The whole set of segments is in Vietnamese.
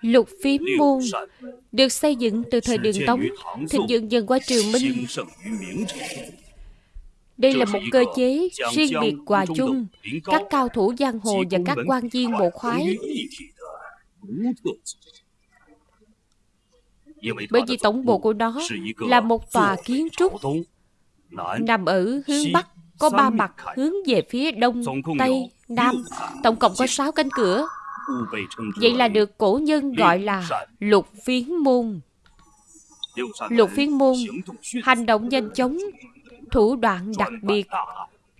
Lục phiếm môn được xây dựng từ thời đường Tống, thịnh dựng dần qua triều Minh. Đây là một cơ chế riêng biệt hòa chung các cao thủ giang hồ và các quan viên bộ khoái. Bởi vì tổng bộ của nó là một tòa kiến trúc nằm ở hướng Bắc, có ba mặt hướng về phía Đông, Tây, Nam, tổng cộng có sáu cánh cửa. Vậy là được cổ nhân gọi là lục phiến môn. Lục phiến môn hành động nhanh chóng, thủ đoạn đặc biệt,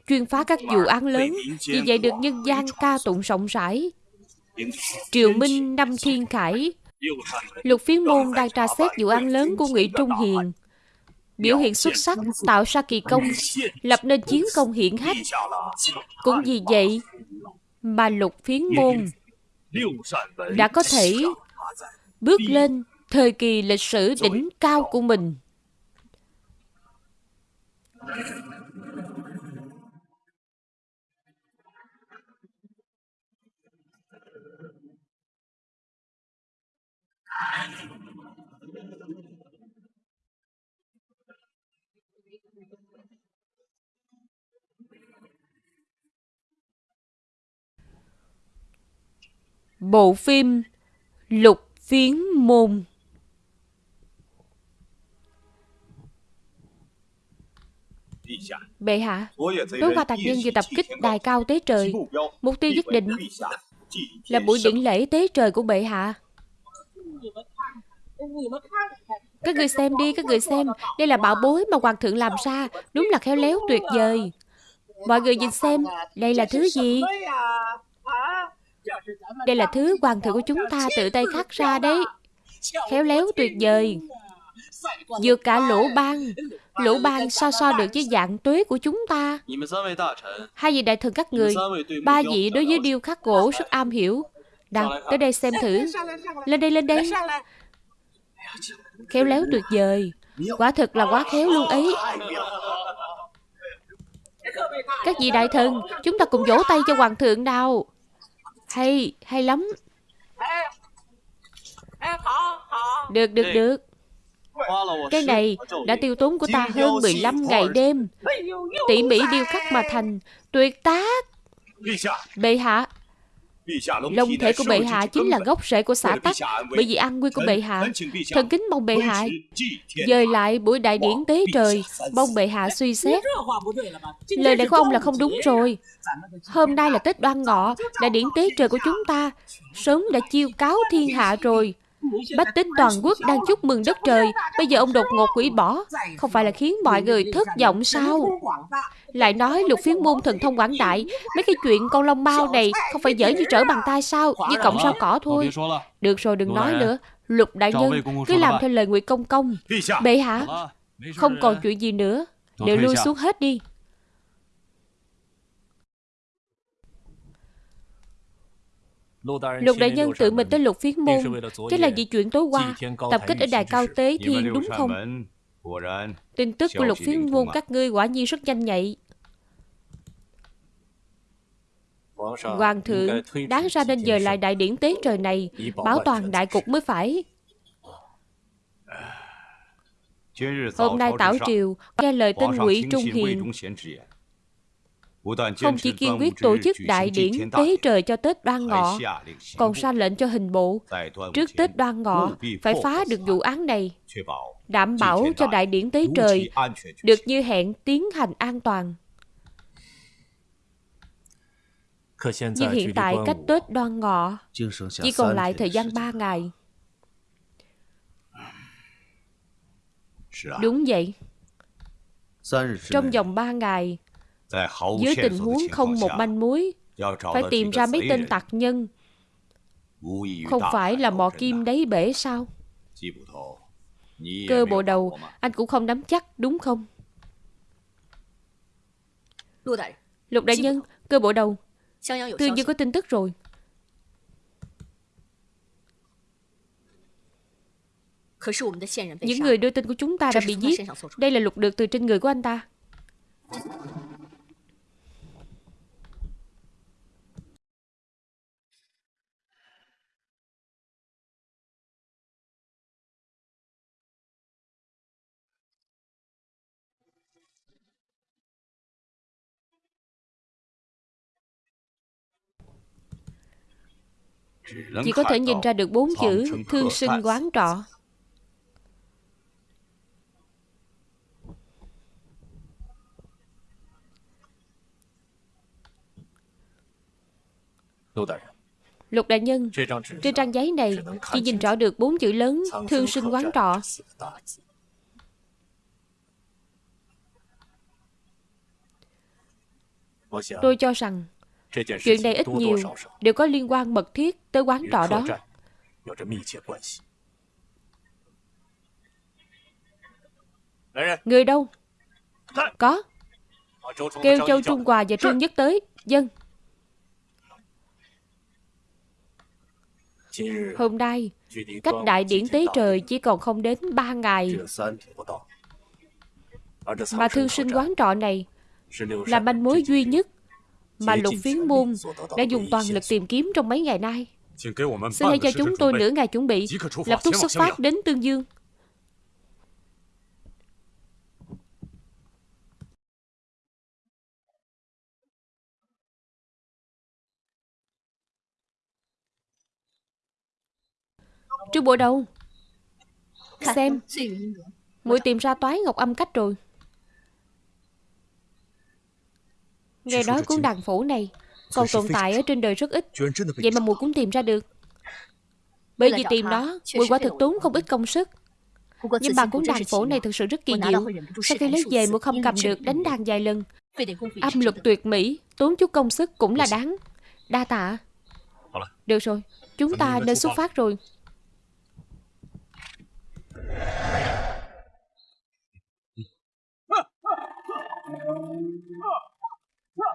chuyên phá các vụ án lớn, vì vậy được nhân gian ca tụng rộng rãi. Triều Minh năm Thiên Khải, Lục phiến môn đang tra xét vụ án lớn của Ngụy Trung Hiền, biểu hiện xuất sắc, tạo ra kỳ công, lập nên chiến công hiển hách. Cũng vì vậy mà lục phiến môn đã có thể bước lên thời kỳ lịch sử đỉnh cao của mình. Bộ phim Lục Phiến Môn Bệ hạ, tối qua tạc nhân vừa tập kích đài cao tế trời. Mục tiêu nhất định là buổi điển lễ tế trời của bệ hạ. Các người xem đi, các người xem. Đây là bảo bối mà hoàng thượng làm ra. Đúng là khéo léo tuyệt vời. Mọi người nhìn xem, đây là thứ gì? Đây là thứ hoàng thượng của chúng ta tự tay khắc ra đấy. Khéo léo tuyệt vời. Vượt cả lỗ ban. Lỗ ban so so được với dạng tuế của chúng ta. Hai vị đại thần các người Ba vị đối với điêu khắc gỗ rất am hiểu. Nào, tới đây xem thử. Lên đây, lên đây. Khéo léo tuyệt vời. Quả thật là quá khéo luôn ấy. Các vị đại thần Chúng ta cùng vỗ tay cho hoàng thượng nào hay, hay lắm. Được, được, được. Cái này đã tiêu tốn của ta hơn 15 ngày đêm. Tỉ mỉ điêu khắc mà thành Tuyệt tác. Bệ hạ Long thể của bệ hạ chính là gốc rễ của xã tắc Bởi vì an nguy của bệ hạ. Thần kính mong bệ hạ Dời lại buổi đại điển tế trời. Mong bệ hạ suy xét. Lời này của ông là không đúng rồi. Hôm nay là Tết đoan ngọ Đại điển tế trời của chúng ta Sớm đã chiêu cáo thiên hạ rồi Bách tính toàn quốc đang chúc mừng đất trời. Bây giờ ông đột ngột hủy bỏ. Không phải là khiến mọi người thất vọng sao? Lại nói lục phiến môn thần thông quảng đại. Mấy cái chuyện con long mau này Không phải dở như trở bàn tay sao? Như cọng rau cỏ thôi Được rồi đừng nói nữa. Lục đại nhân cứ làm theo lời Ngụy Công Công. Bệ hạ Không còn chuyện gì nữa. Đều lui xuống hết đi Lục đại nhân tự mình tới lục phiến môn. Chính là vì chuyện tối qua Tập kích ở đài cao tế thiên đúng không? Tin tức của lục phiến môn các ngươi quả nhiên rất nhanh nhạy. Hoàng thượng Đáng ra nên dời lại đại điển tế trời này Bảo toàn đại cục mới phải. Hôm nay tảo triều Nghe lời tên ngụy Trung Hiền không chỉ kiên quyết tổ chức đại điển tế trời cho Tết đoan ngọ, còn ra lệnh cho hình bộ, trước Tết đoan ngọ phải phá được vụ án này, đảm bảo cho đại điển tế trời được như hẹn tiến hành an toàn. Nhưng hiện tại cách Tết đoan ngọ chỉ còn lại thời gian 3 ngày. Đúng vậy. Trong vòng 3 ngày, Dưới tình huống không một manh mối Phải tìm ra mấy tên tặc nhân. Không phải là mò kim đáy bể sao? Cơ bộ đầu Anh cũng không nắm chắc đúng không? Lục đại nhân Cơ bộ đầu Tương Dương có tin tức rồi. Những người đưa tin của chúng ta đã bị giết. Đây là lục được từ trên người của anh ta Chỉ có thể nhìn ra được bốn chữ Thương sinh quán trọ. Lục đại nhân Trên trang giấy này Chỉ nhìn rõ được bốn chữ lớn Thương sinh quán trọ. Tôi cho rằng Chuyện này ít nhiều đều có liên quan mật thiết tới quán trọ đó. Người đâu? Có. Kêu Châu Trung Hòa và Trương Nhất tới. Dân. Hôm nay, cách đại điển tế trời chỉ còn không đến ba ngày. Mà thương sinh quán trọ này là manh mối duy nhất mà lục phiến môn đã dùng toàn lực tìm kiếm trong mấy ngày nay. Xin hãy cho chúng tôi nửa ngày chuẩn bị, lập tức xuất phát đến Tương Dương. Trương Bộ đâu? Xem, muội tìm ra toái ngọc âm cách rồi. Nghe nói cuốn đàn phủ này. Còn tồn tại ở trên đời rất ít. Vậy mà mùi cũng tìm ra được. Bởi vì tìm nó Mùi quả thực tốn không ít công sức. Nhưng mà cuốn đàn phổ này thực sự rất kỳ diệu. Sau khi lấy về mùi không cầm được đánh đàn vài lần. Âm luật tuyệt mỹ Tốn chút công sức cũng là đáng. Đa tạ. Được rồi Chúng ta nên xuất phát rồi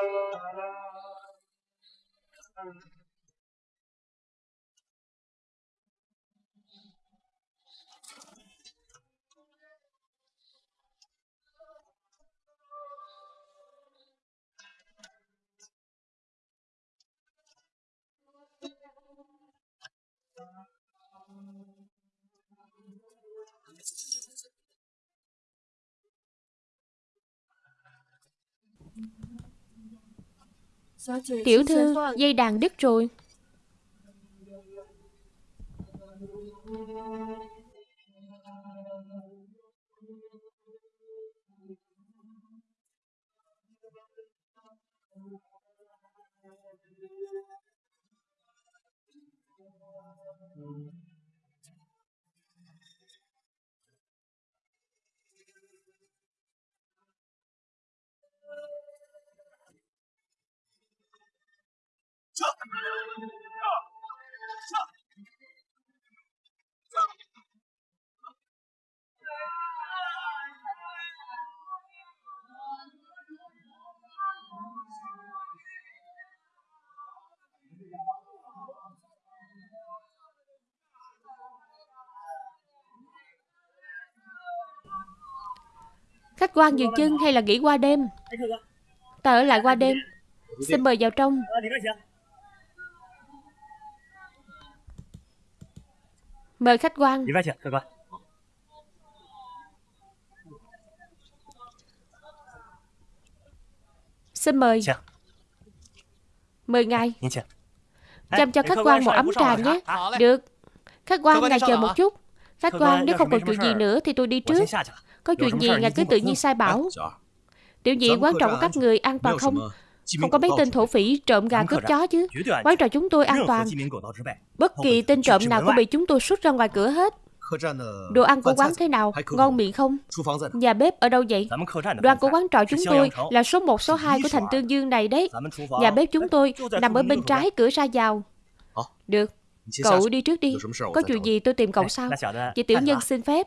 Thank you. Tiểu thư, dây đàn đứt rồi Khách quan dừng chân hay là nghỉ qua đêm? Ta ở lại qua đêm. Xin mời vào trong. Mời khách quan. Xin mời. Mời ngài. Chăm cho khách quan một ấm trà nhé. Được. Khách quan ngài chờ một chút. Khách quan nếu không còn chuyện gì nữa thì tôi đi trước. Có chuyện gì ngài cứ tự nhiên sai bảo. tiểu nhị quan trọng các người an toàn không? Không có mấy tên thổ phỉ trộm gà cướp chó chứ. Quán trọ chúng tôi an toàn. Bất kỳ tên trộm nào cũng bị chúng tôi xuất ra ngoài cửa hết. Đồ ăn của quán thế nào? Ngon miệng không? Nhà bếp ở đâu vậy? Đoàn của quán trọ chúng tôi là số 1, số 2 của thành Tương Dương này đấy. Nhà bếp chúng tôi nằm ở bên trái cửa ra vào. Được, cậu đi trước đi. Có chuyện gì tôi tìm cậu sau. Chị tiểu nhân xin phép.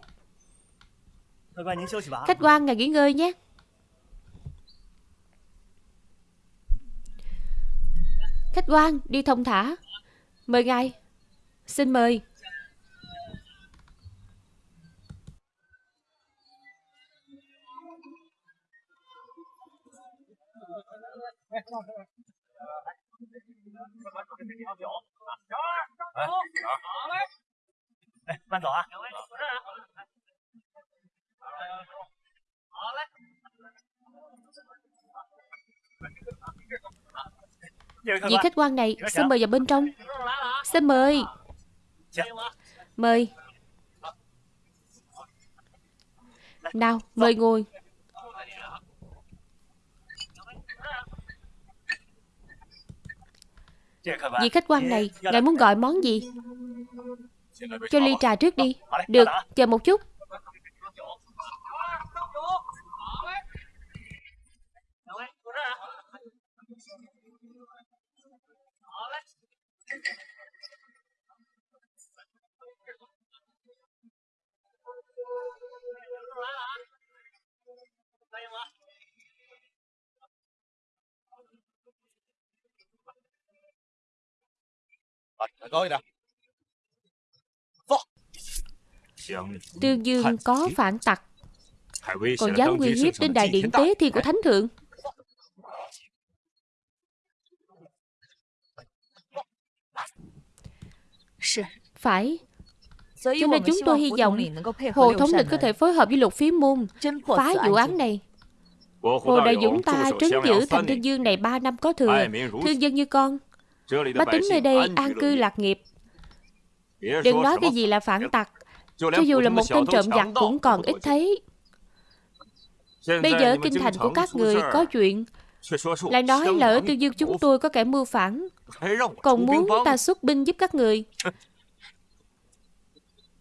Khách quan ngài nghỉ ngơi nhé. Khách quan, đi thông thả. Mời ngài. Xin mời. Bạn 走啊！Vị khách quan này, xin mời vào bên trong. Xin mời. Mời. Nào, mời ngồi. Vị khách quan này, ngài muốn gọi món gì? Cho ly trà trước đi. Được, chờ một chút. Tương Dương có phản tặc. Còn dám uy hiếp đến đại điện tế thiên của Thánh Thượng. Phải. Cho nên chúng tôi hy vọng Hồ Thống Lĩnh có thể phối hợp với lục phí môn Phá vụ án này. Hồ Đại Dũng ta trấn giữ thành Tương Dương này 3 năm có thừa. Thương dân như con Bá tính nơi đây an cư lạc nghiệp. Đừng nói cái gì là phản tặc. Cho dù là một tên trộm giặc cũng còn ít thấy. Bây giờ kinh thành của các người có chuyện. Lại nói là ở Tư Dương chúng tôi có kẻ mưu phản. Còn muốn ta xuất binh giúp các người.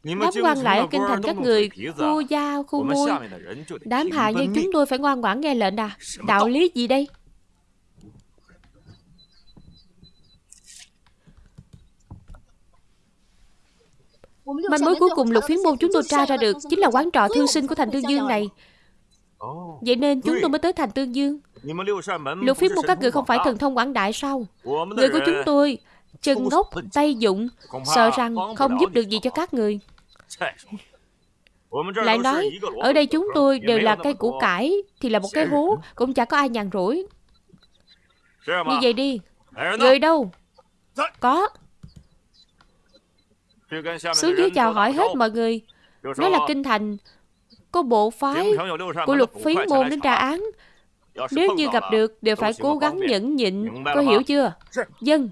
Đám quan lại ở kinh thành các người Khu gia, khu môi Đám hạ nhân chúng tôi phải ngoan ngoãn nghe lệnh à. Đạo lý gì đây Manh mối cuối cùng lục phiến môn chúng tôi tra ra được Chính là quán trọ thư sinh của thành Tương Dương này. Vậy nên chúng tôi mới tới thành Tương Dương Lục phiến môn các người không phải thần thông quảng đại sao? Người của chúng tôi Chân ngốc, tay dụng Sợ rằng không giúp được gì cho các người. Lại nói Ở đây chúng tôi đều là cây củ cải Thì là một cái hố Cũng chẳng có ai nhàn rỗi. Như vậy đi. Người đâu? Có xuống dưới chào hỏi hết mọi người. Nói là kinh thành Có bộ phái của lục phí môn đến tra án. Nếu như gặp được Đều phải cố gắng nhẫn nhịn. Có hiểu chưa? Dân.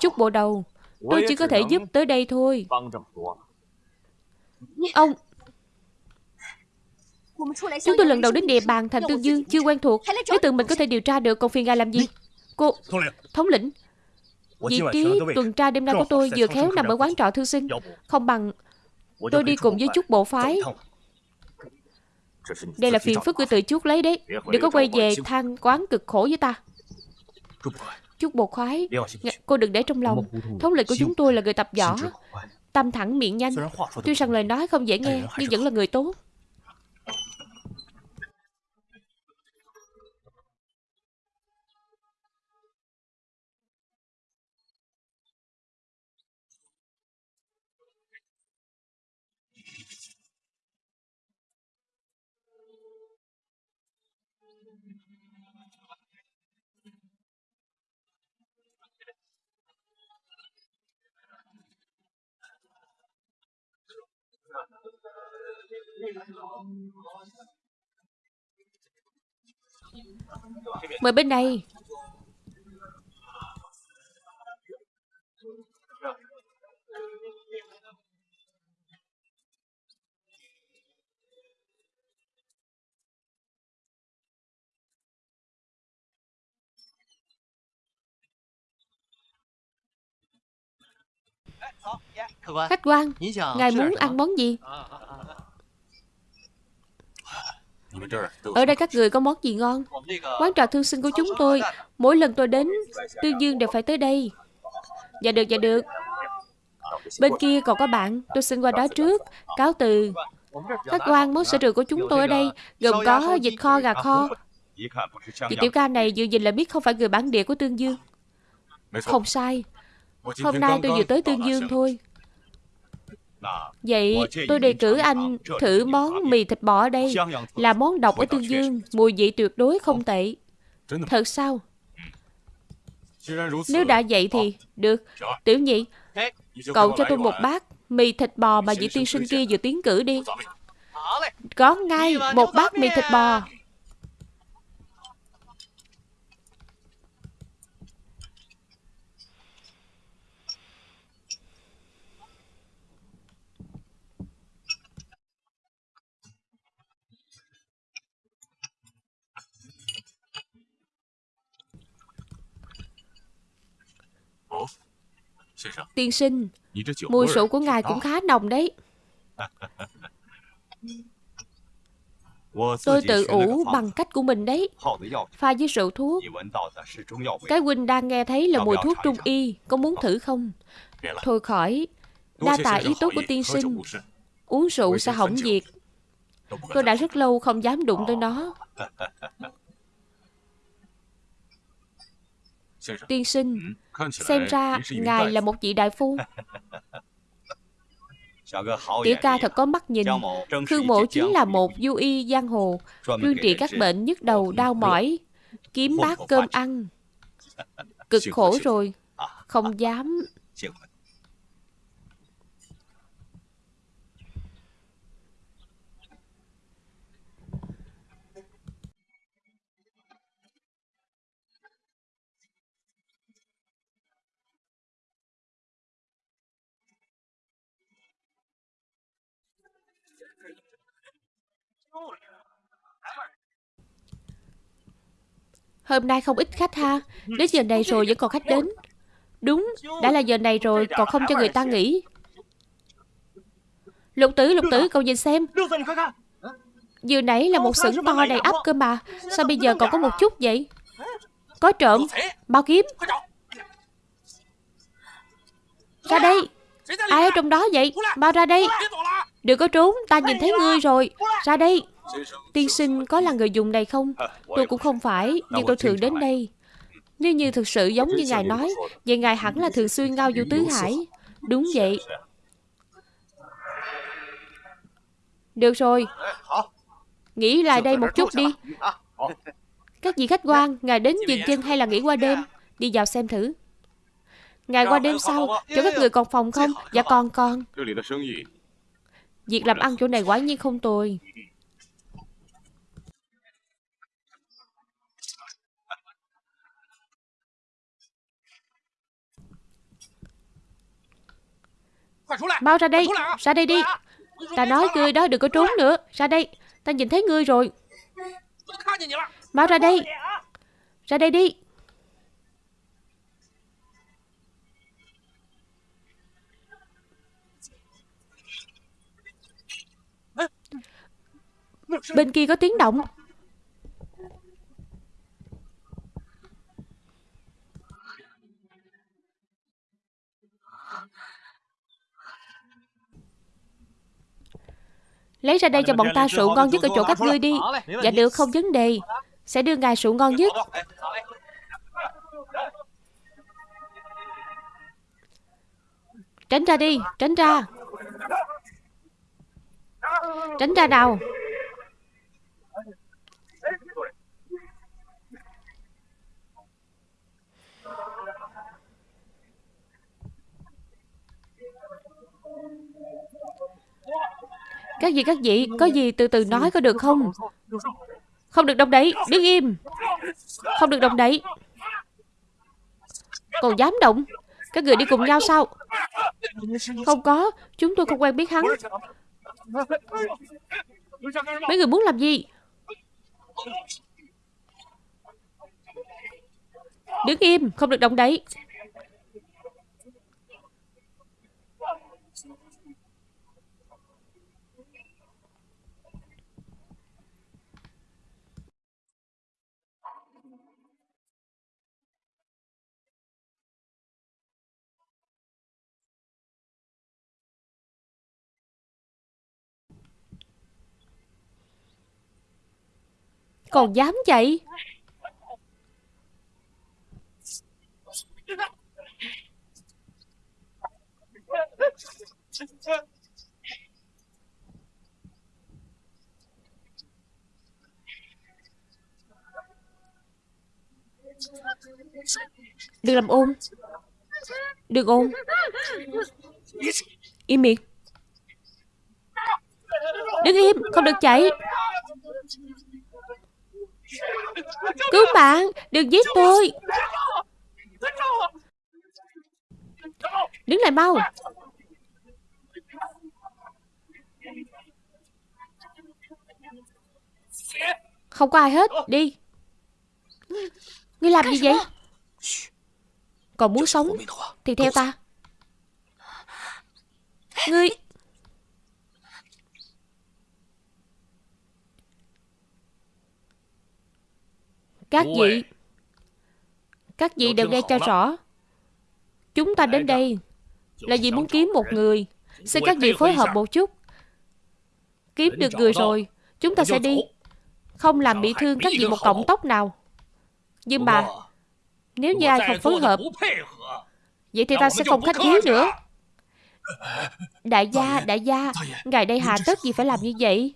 Chút bộ đầu. Tôi chỉ có thể giúp tới đây thôi. Ông Chúng tôi lần đầu đến địa bàn thành Tương Dương Chưa quen thuộc. Nếu tự mình có thể điều tra được Còn phiền ngài làm gì? Cô Thống lĩnh Vị trí tuần tra đêm nay của tôi vừa khéo nằm ở quán trọ thư sinh. Không bằng tôi đi cùng với chút bộ phái. Đây là phiền phức của tự chút lấy đấy. Đừng có quay về than quán cực khổ với ta. Chút bộ khoái. Cô đừng để trong lòng. Thống lĩnh của chúng tôi là người tập võ Tâm thẳng miệng nhanh. Tuy rằng lời nói không dễ nghe Nhưng vẫn là người tốt Mời bên đây. Khách quan, ngài muốn ăn món gì? Ở đây các người có món gì ngon? Quán trà thương sinh của chúng tôi, Mỗi lần tôi đến Tương Dương đều phải tới đây. Dạ được dạ được. Bên kia còn có bạn, Tôi xin qua đó trước. Cáo từ. Khách quan, món sở trường của chúng tôi ở đây, Gồm có vịt kho, gà kho. Chị tiểu ca này dự nhìn là biết không phải người bản địa của Tương Dương. Không sai. Hôm nay tôi vừa tới Tương Dương thôi. Vậy tôi đề cử anh thử món mì thịt bò ở đây Là món độc ở Tương Dương Mùi vị tuyệt đối không. tệ. Thật sao? Nếu đã vậy thì Được. Tiểu nhị Cậu cho tôi một bát Mì thịt bò mà vị tiên sinh kia vừa tiến cử đi. Có ngay một bát mì thịt bò Tiên sinh Mùi rượu của ngài cũng khá nồng đấy。Tôi tự ủ bằng cách của mình đấy。Pha với rượu thuốc。Cái huynh đang nghe thấy là mùi thuốc trung y Có muốn thử không？Thôi khỏi Đa tạ ý tốt của tiên sinh Uống rượu sẽ hỏng việc。Tôi đã rất lâu không dám đụng tới nó Tiên sinh Xem ra ngài là một vị đại phu Tiểu ca thật có mắt nhìn Khương mộ chính là một du y giang hồ Chuyên trị các bệnh nhức đầu đau mỏi Kiếm bát cơm ăn Cực khổ rồi Không dám Hôm nay không ít khách ha. Đến giờ này rồi vẫn còn khách đến. Đúng, đã là giờ này rồi Còn không cho người ta nghỉ. Lục tử, lục tử, cậu nhìn xem. Vừa nãy là một sửng to đầy ắp cơ mà. Sao bây giờ còn có một chút vậy? Có trộm. Bao kiếm. Ra đây. Ai ở trong đó vậy? Bao ra đây. Đừng có trốn Ta nhìn thấy ngươi rồi. Ra đây Tiên sinh có là người dùng này không? Tôi cũng không phải, Nhưng tôi thường đến đây. Nếu như thực sự giống như ngài nói, Vậy ngài hẳn là thường xuyên ngao du tứ hải. Đúng vậy. Được rồi. Nghỉ lại đây một chút đi. Các vị khách quan, Ngài đến dừng chân hay là nghỉ qua đêm? Đi vào xem thử. Ngài qua đêm sau, Chỗ các người còn phòng không? Dạ còn còn. Việc làm ăn chỗ này quả nhiên không tồi. Mau ra đây. Ra đây đi. Ta nói ngươi đó đừng có trốn nữa. Ra đây. Ta nhìn thấy ngươi rồi. Mau ra đây. Ra đây đi. Bên kia có tiếng động Lấy ra đây cho bọn ta rượu ngon nhất ở chỗ các ngươi đi. Dạ được không vấn đề. Sẽ đưa ngài rượu ngon nhất. Tránh ra đi Tránh ra. Tránh ra nào Các vị các vị Có gì từ từ nói có được không? Không được động đậy Đứng im. Không được động đậy Còn dám động? Các người đi cùng nhau sao? Không có, Chúng tôi không quen biết hắn. Mấy người muốn làm gì? Đứng im, Không được động đậy Còn dám chạy Đừng làm ôm. Đừng ôm. Im miệng. Đứng im, Không được chạy Cứu bạn Đừng giết tôi. Đứng lại mau. Không có ai hết Đi. Ngươi làm gì vậy? Còn muốn sống Thì theo ta. Ngươi Các vị Các vị đều nghe cho rõ. Chúng ta đến đây Là vì muốn kiếm một người. Xin các vị phối hợp một chút. Kiếm được người rồi. Chúng ta sẽ đi. Không làm bị thương các vị một cọng tóc nào. Nhưng mà Nếu như ai không phối hợp Vậy thì ta sẽ không khách khí nữa Đại gia, đại gia Ngài đây hà tất gì phải làm như vậy?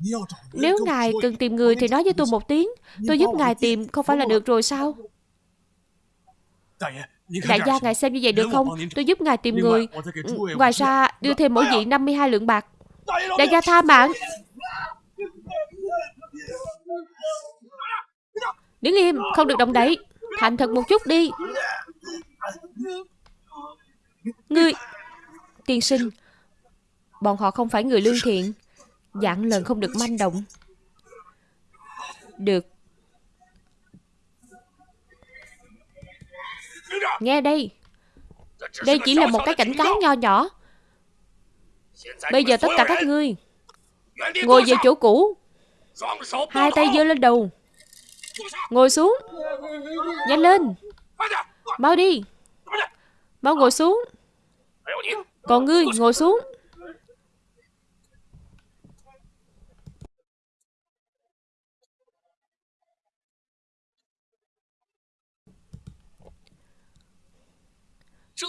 Nếu ngài cần tìm người thì nói với tôi một tiếng. Tôi giúp ngài tìm không phải là được rồi sao? Đại gia ngài xem như vậy được không? Tôi giúp ngài tìm người. Ngoài ra đưa thêm mỗi vị 52 lượng bạc. Đại gia tha mạng. Đứng im Không được động đậy Thành thật một chút đi. Ngươi Tiên sinh. Bọn họ không phải người lương thiện Dạng lần không được manh động. Được. Nghe đây. Đây chỉ là một cái cảnh cáo nho nhỏ. Bây giờ tất cả các ngươi Ngồi về chỗ cũ. Hai tay giơ lên đầu. Ngồi xuống. Nhanh lên. Mau đi. Mau ngồi xuống. Còn ngươi ngồi xuống.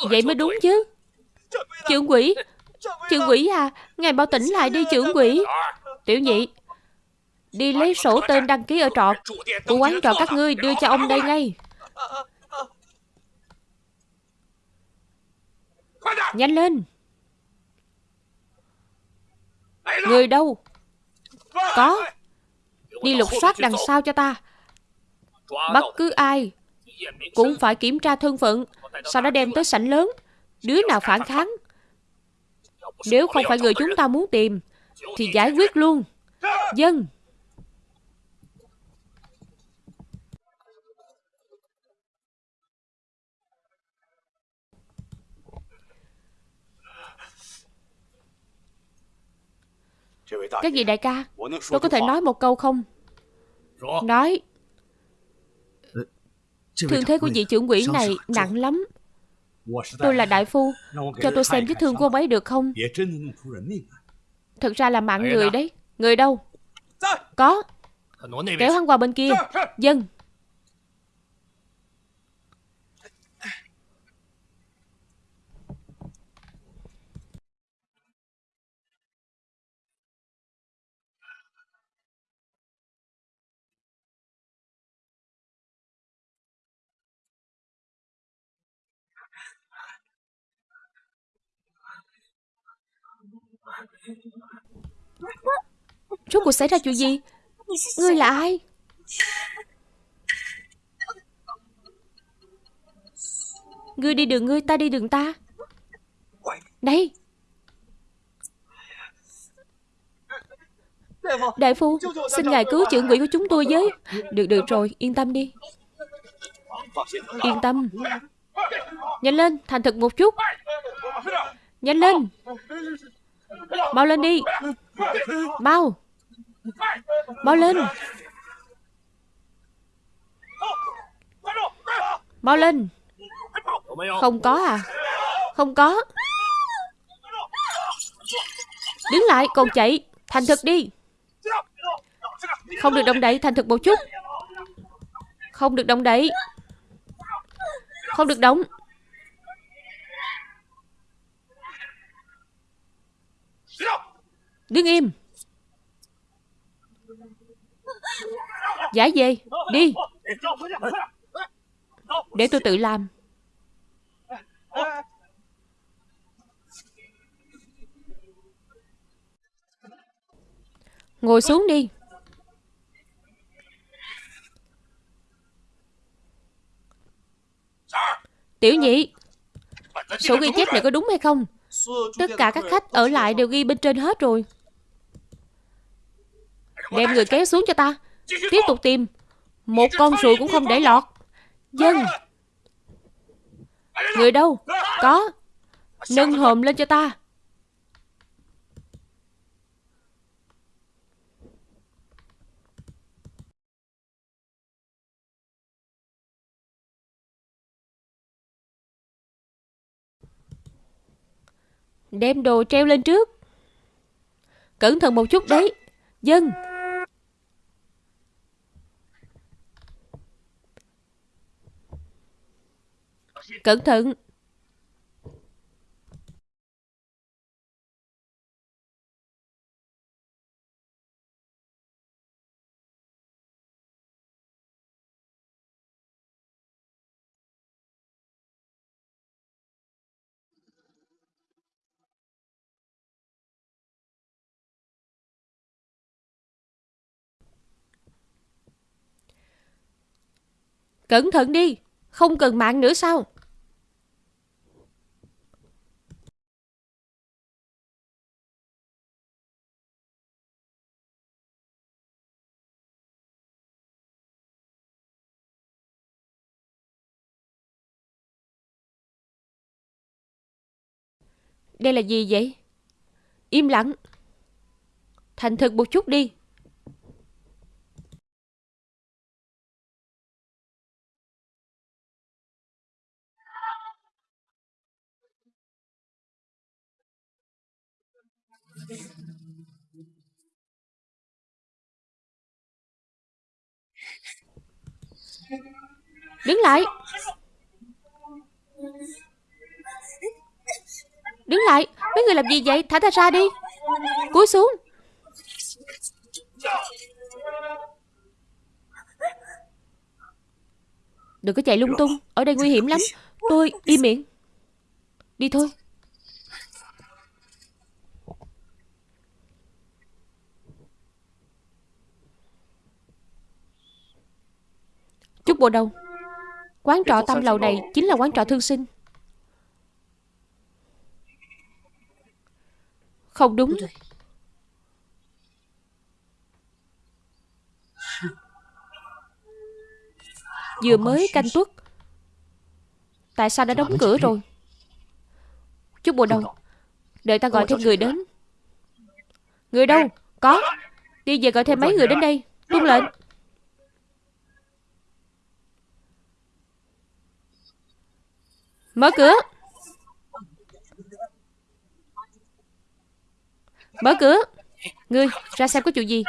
Vậy mới đúng chứ. Trưởng quỷ Trưởng quỷ. À Ngài mau tỉnh lại đi trưởng quỷ. Tiểu nhị Đi lấy sổ tên đăng ký ở trọ. Của quán trọ các ngươi đưa cho ông đây ngay Nhanh lên. Người đâu? Có. Đi lục soát đằng sau cho ta. Bất cứ ai Cũng phải kiểm tra thân phận Sau đó đem tới sảnh lớn. Đứa nào phản kháng? Nếu không phải người chúng ta muốn tìm Thì giải quyết luôn. Dân Cái gì đại ca? Tôi có thể nói một câu không? Nói. Thương thế của vị trưởng quỷ này nặng lắm. Tôi là đại phu Cho tôi xem vết thương của ông ấy được không? Thật ra là mạng người đấy. Người đâu? Có. Kéo hắn qua bên kia. Dân Rốt cuộc xảy ra chuyện gì? Ngươi là ai? Ngươi đi đường ngươi, ta đi đường ta. Đây Đại phu, xin ngài cứu trưởng quỷ của chúng tôi với. Được được rồi, yên tâm đi. Yên tâm. Nhanh lên, thành thật một chút. Nhanh lên. Mau lên đi. Mau. Mau lên. Mau lên. Không có à? Không có. Đứng lại còn chạy. Thành thực đi. Không được động đậy thành thực một chút. Không được động đậy Không được động Đứng im. Giải về, Đi. Để tôi tự làm. Ngồi xuống đi. Tiểu nhị, Sổ ghi chép này có đúng hay không? Tất cả các khách ở lại đều ghi bên trên hết rồi. Đem người kéo xuống cho ta. Tiếp tục tìm. Một con ruồi cũng không để lọt. Dân. Người đâu? Có. Nâng hòm lên cho ta. Đem đồ treo lên trước. Cẩn thận một chút đấy. Dân. Cẩn thận. Cẩn thận đi Không cần mạng nữa sao? Đây là gì vậy? Im lặng. Thành thật một chút đi. Đứng lại Đứng lại, Mấy người làm gì vậy? Thả ta ra đi. Cúi xuống. Đừng có chạy lung tung. Ở đây nguy hiểm lắm. Tôi im miệng. Đi thôi. Chút bộ đâu Quán trọ tam lầu này chính là quán trọ thương sinh. Không đúng. Vừa mới canh tuất. Tại sao đã đóng cửa rồi? Chút bộ đâu Đợi ta gọi thêm người đến. Người đâu? Có. Đi về gọi thêm mấy người đến đây. Tuân lệnh. Mở cửa Mở cửa. Ngươi, ra xem có chuyện gì?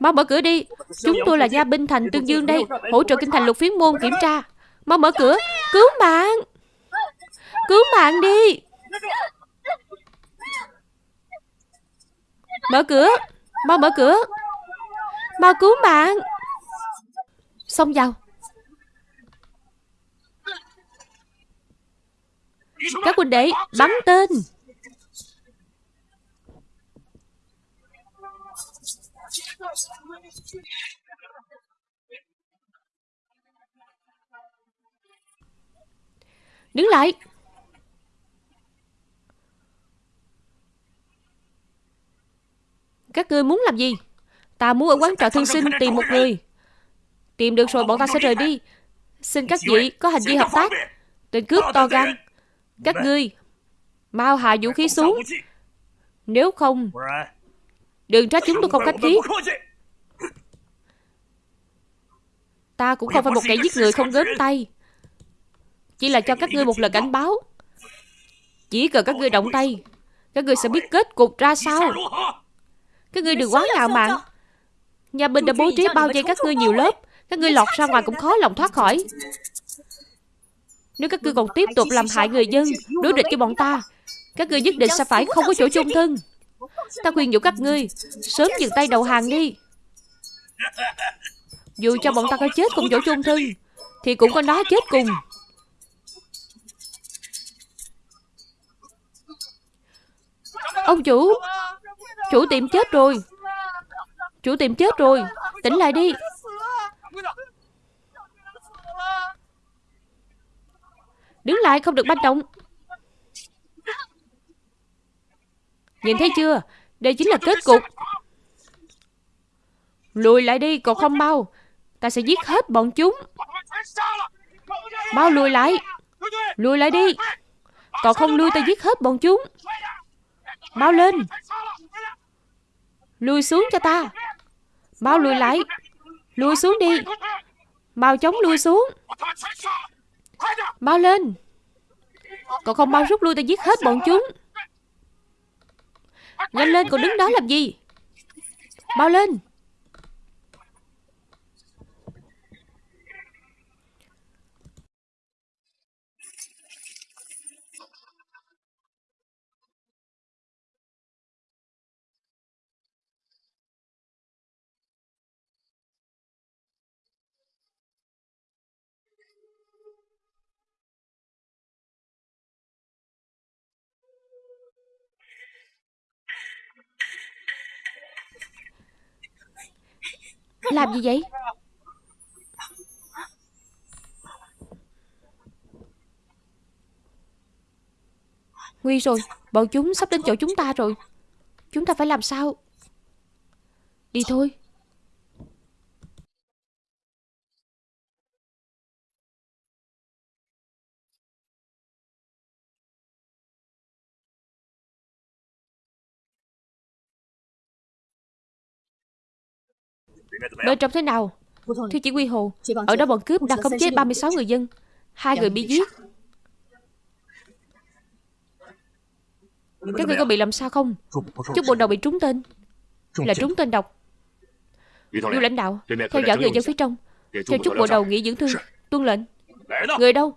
Mau mở cửa đi. Chúng tôi là gia binh thành Tương Dương đây, Hỗ trợ kinh thành lục phiến môn kiểm tra. Mau mở cửa. Cứu mạng. Cứu mạng đi. Mở cửa. Mau mở cửa. Mau cứu mạng. Xông vào. Các huynh đệ bắn tên. Đứng lại. Các ngươi muốn làm gì? Ta muốn ở quán trọ thương sinh tìm một người. Tìm được rồi, bọn ta sẽ rời đi. Xin các vị có hành vi hợp tác Tên cướp to gan. Các ngươi Mau hạ vũ khí xuống. Nếu không Đừng trách chúng tôi không khách khí. Ta cũng không phải một kẻ giết người không gớm tay. Chỉ là cho các ngươi một lời cảnh báo. Chỉ cần các ngươi động tay Các ngươi sẽ biết kết cục ra sao. Các ngươi đừng quá ngạo mạn. Nhà binh đã bố trí bao vây các ngươi nhiều lớp. Các ngươi lọt ra ngoài cũng khó lòng thoát khỏi Nếu các ngươi còn tiếp tục làm hại người dân Đối địch với bọn ta Các ngươi nhất định sẽ phải không có chỗ chung thân. Ta khuyên nhủ các ngươi Sớm dừng tay đầu hàng đi. Dù cho bọn ta có chết cùng chỗ chung thân Thì cũng có nó chết cùng. Ông chủ Chủ tiệm chết rồi. Chủ tiệm chết rồi. Tỉnh lại đi Đứng lại không được manh động Nhìn thấy chưa? Đây chính là kết cục. Lùi lại đi, còn không mau. Ta sẽ giết hết bọn chúng. Mau lùi lại. Lùi lại đi. Còn không lui, ta giết hết bọn chúng. Mau lên. Lùi xuống cho ta. Mau lùi lại. Lùi xuống đi. Mau chống lùi xuống. Mau lên. Cậu không mau rút lui ta giết hết bọn chúng. Nhanh lên, cậu đứng đó làm gì? Mau lên. Làm gì vậy? Nguy rồi, Bọn chúng sắp đến chỗ chúng ta rồi. Chúng ta phải làm sao? Đi thôi. Bên trong thế nào? Thưa chỉ huy Hồ Ở đó bọn cướp đang khống chế 36 người dân. Hai người bị giết. Các người có bị làm sao không? Chút bộ đầu bị trúng tên. Là trúng tên độc. Du lãnh đạo Theo dõi người dân phía trong. Cho chút bộ đầu nghỉ dưỡng thương. Tuân lệnh. Người đâu?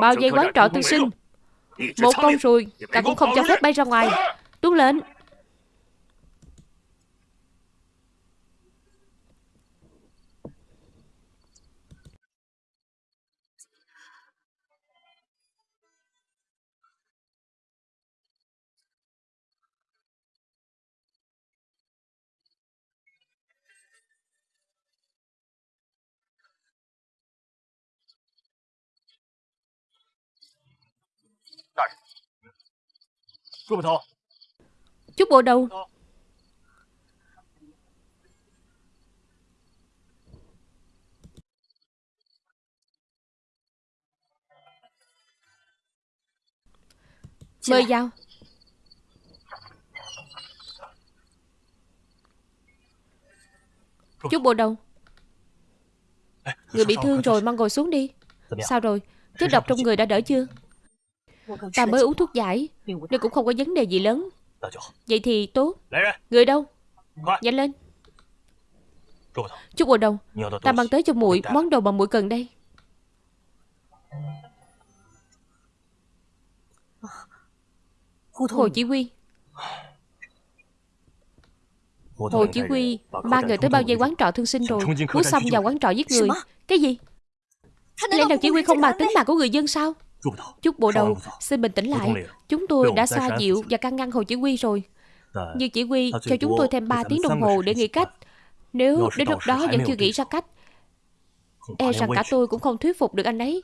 Bao dây quán trọ tư sinh. Một con ruồi Ta cũng không cho phép bay ra ngoài. Tuân lệnh Chút bộ đầu. Mời vào. Chút bộ đầu. Người bị thương rồi mang ngồi xuống đi. Sao rồi? Chất độc trong người đã đỡ chưa Ta mới uống thuốc giải, Nên cũng không có vấn đề gì lớn. Vậy thì tốt. Người đâu? Nhanh lên. Chúc bộ đồng Ta mang tới cho muội món đồ mà muội cần đây. Hồ Chỉ Huy. Hồ Chỉ Huy Mang người tới bao dây quán trọ thương sinh rồi. Muốn xong vào quán trọ giết người. Cái gì? Lẽ nào Chỉ Huy không mang tính mạng của người dân sao? Chút bộ đầu Xin bình tĩnh lại. Chúng tôi đã xoa dịu và can ngăn Hồ Chỉ Huy rồi. Nhưng Chỉ Huy cho chúng tôi thêm 3 tiếng đồng hồ để nghĩ cách. Nếu đến lúc đó vẫn chưa nghĩ ra cách. E rằng cả tôi cũng không thuyết phục được anh ấy.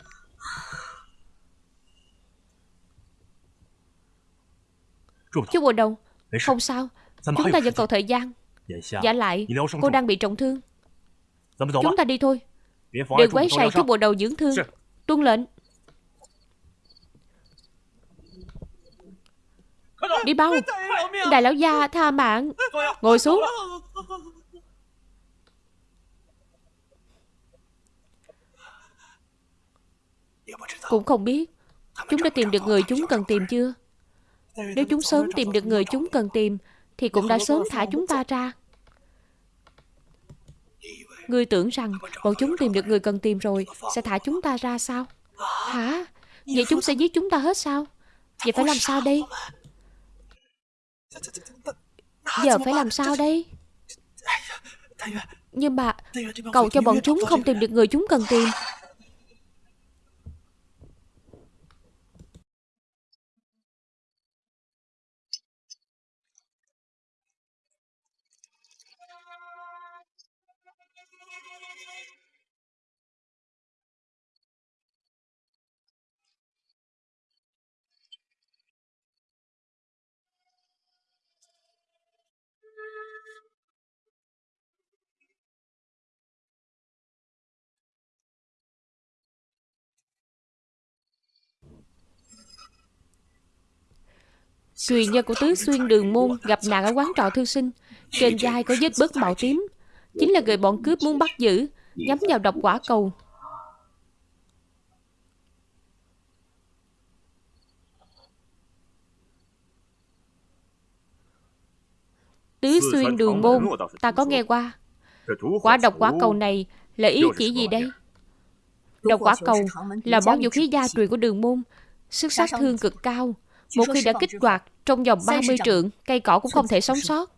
Chú bộ đầu Không sao. Chúng ta vẫn còn thời gian. Giả lại Cô đang bị trọng thương. Chúng ta đi thôi. Đừng quấy rầy chú bộ đầu dưỡng thương. Tuân lệnh Đi bao? Đại lão gia tha mạng. Ngồi xuống. Cũng không biết. Chúng đã tìm được người chúng cần tìm chưa? Nếu chúng sớm tìm được người chúng cần tìm Thì cũng đã sớm thả chúng ta ra. Ngươi tưởng rằng bọn chúng tìm được người cần tìm rồi Sẽ thả chúng ta ra sao? Hả? Vậy chúng sẽ giết chúng ta hết sao? Vậy phải làm sao đây Giờ phải làm sao đây Nhưng mà Cầu cho bọn chúng không tìm được người chúng cần tìm Truyền nhân của tứ xuyên đường môn gặp nạn ở quán trọ thư sinh. Trên vai có vết bớt màu tím. Chính là người bọn cướp muốn bắt giữ, nhắm vào độc quả cầu. Tứ xuyên đường môn, ta có nghe qua. Quả độc quả cầu này là ý chỉ gì đây? Độc quả cầu là món vũ khí gia truyền của đường môn, sức sát thương cực cao, một khi đã kích hoạt trong vòng 30 trượng, cây cỏ cũng không thể sống sót.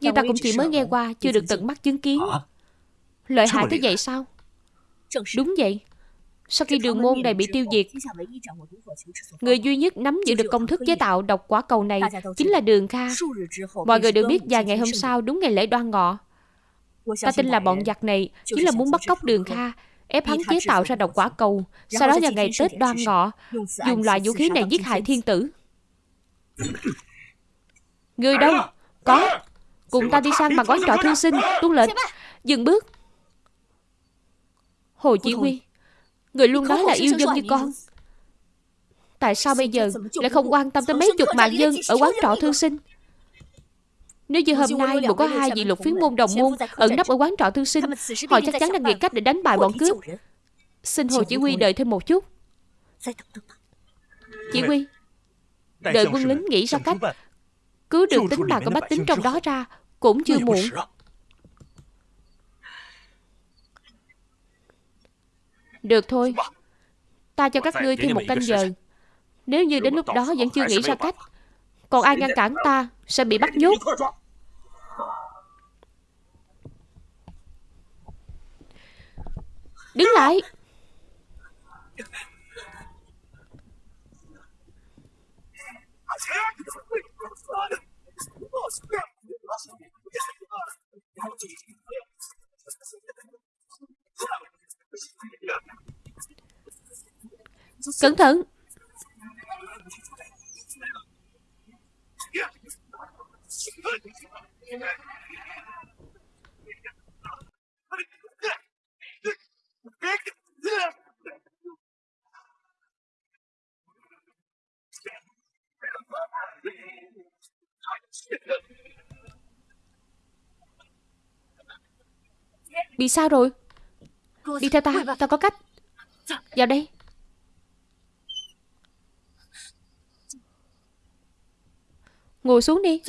Nhưng ta cũng chỉ mới nghe qua, chưa được tận mắt chứng kiến. Lợi hại tới vậy sao? Đúng vậy. Sau khi đường môn này bị tiêu diệt, người duy nhất nắm giữ được công thức chế tạo độc quả cầu này chính là Đường Kha. Mọi người đều biết vài ngày hôm sau, đúng ngày lễ đoan ngọ. Ta tin là bọn giặc này chính là muốn bắt cóc Đường Kha, ép hắn chế tạo ra độc quả cầu, sau đó vào ngày Tết đoan ngọ, dùng loại vũ khí này giết hại thiên tử. Người đâu? Có. Cùng ta đi sang bằng quán trọ thư sinh, tuân lệnh. Dừng bước. Hồ Chỉ Huy, người luôn nói là yêu dân như con. Tại sao bây giờ lại không quan tâm tới mấy chục mạng dân ở quán trọ thư sinh? Nếu như hôm nay một có hai vị lục phiến môn đồng môn ẩn nấp ở quán trọ thư sinh, họ chắc chắn đang nghĩ cách để đánh bại bọn cướp. Xin Hồ Chỉ Huy đợi thêm một chút. Chỉ Huy, đợi quân lính nghĩ ra cách cứu được tính mạng của bách tính trong đó ra cũng chưa muộn. Được thôi, ta cho các ngươi thêm một canh giờ. Nếu như đến lúc đó vẫn chưa nghĩ ra cách, còn ai ngăn cản ta sẽ bị bắt nhốt. Đứng lại. Cẩn thận Bị sao rồi? Đi theo ta Ta có cách. Vào đây. Ngồi xuống đi.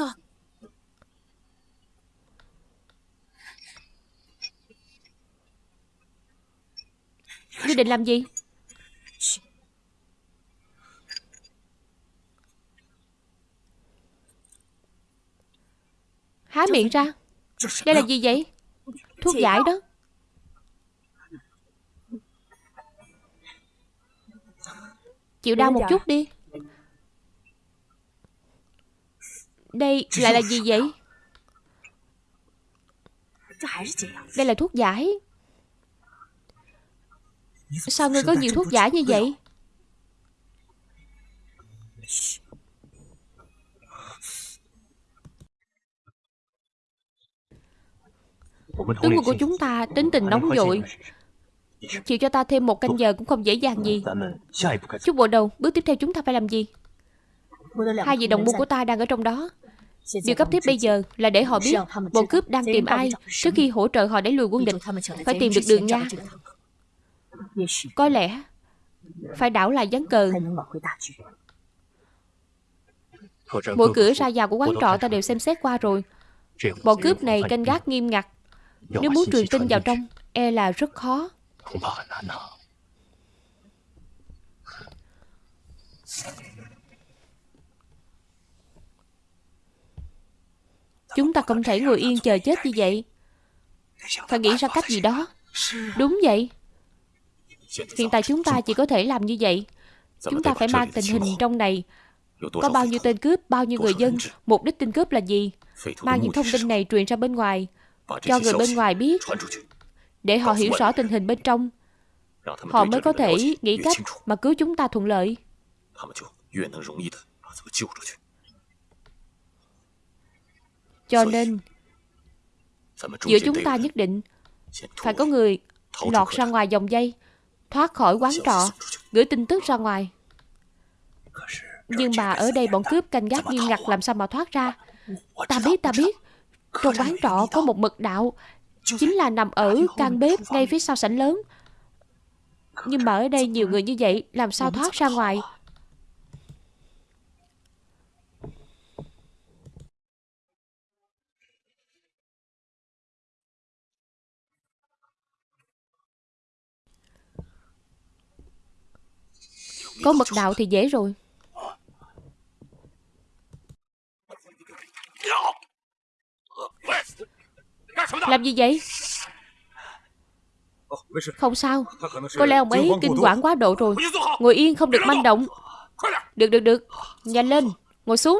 Ngươi định làm gì? Há miệng ra. Đây là gì vậy? Thuốc giải đó. Chịu đau một chút đi. Đây lại là gì vậy? Đây là thuốc giải. Sao ngươi có nhiều thuốc giả như vậy? Tướng quân của chúng ta tính tình nóng vội. Chịu cho ta thêm một canh giờ cũng không dễ dàng gì. Chút bộ đầu, Bước tiếp theo chúng ta phải làm gì? Hai vị đồng môn của ta đang ở trong đó. Điều cấp thiết bây giờ là để họ biết Bọn cướp đang tìm ai Trước khi hỗ trợ họ đẩy lùi quân địch. Phải tìm được đường nha. Có lẽ Phải đảo lại gián cờ. Mỗi cửa ra vào của quán trọ ta đều xem xét qua rồi. Bọn cướp này canh gác nghiêm ngặt. Nếu muốn truyền tin vào trong E là rất khó. Chúng ta không thể ngồi yên chờ chết như vậy. Phải nghĩ ra cách gì đó. Đúng vậy Hiện tại chúng ta chỉ có thể làm như vậy. Chúng ta phải mang tình hình trong này. Có bao nhiêu tên cướp, bao nhiêu người dân Mục đích tên cướp là gì? Mang những thông tin này truyền ra bên ngoài Cho người bên ngoài biết Để họ hiểu rõ tình hình bên trong. Họ mới có thể nghĩ cách mà cứu chúng ta thuận lợi. Cho nên Giữa chúng ta nhất định Phải có người lọt ra ngoài dòng dây Thoát khỏi quán trọ Gửi tin tức ra ngoài. Nhưng mà ở đây bọn cướp canh gác nghiêm ngặt Làm sao mà thoát ra? Ta biết ta biết. Trong quán trọ có một mật đạo Chính là nằm ở căn bếp ngay phía sau sảnh lớn. Nhưng mà ở đây nhiều người như vậy Làm sao thoát ra ngoài Có mật đạo thì dễ rồi. Làm gì vậy? Không sao. Có lẽ ông ấy kinh quản quá độ rồi. Ngồi yên không được manh động. Được được được. Nhanh lên. Ngồi xuống.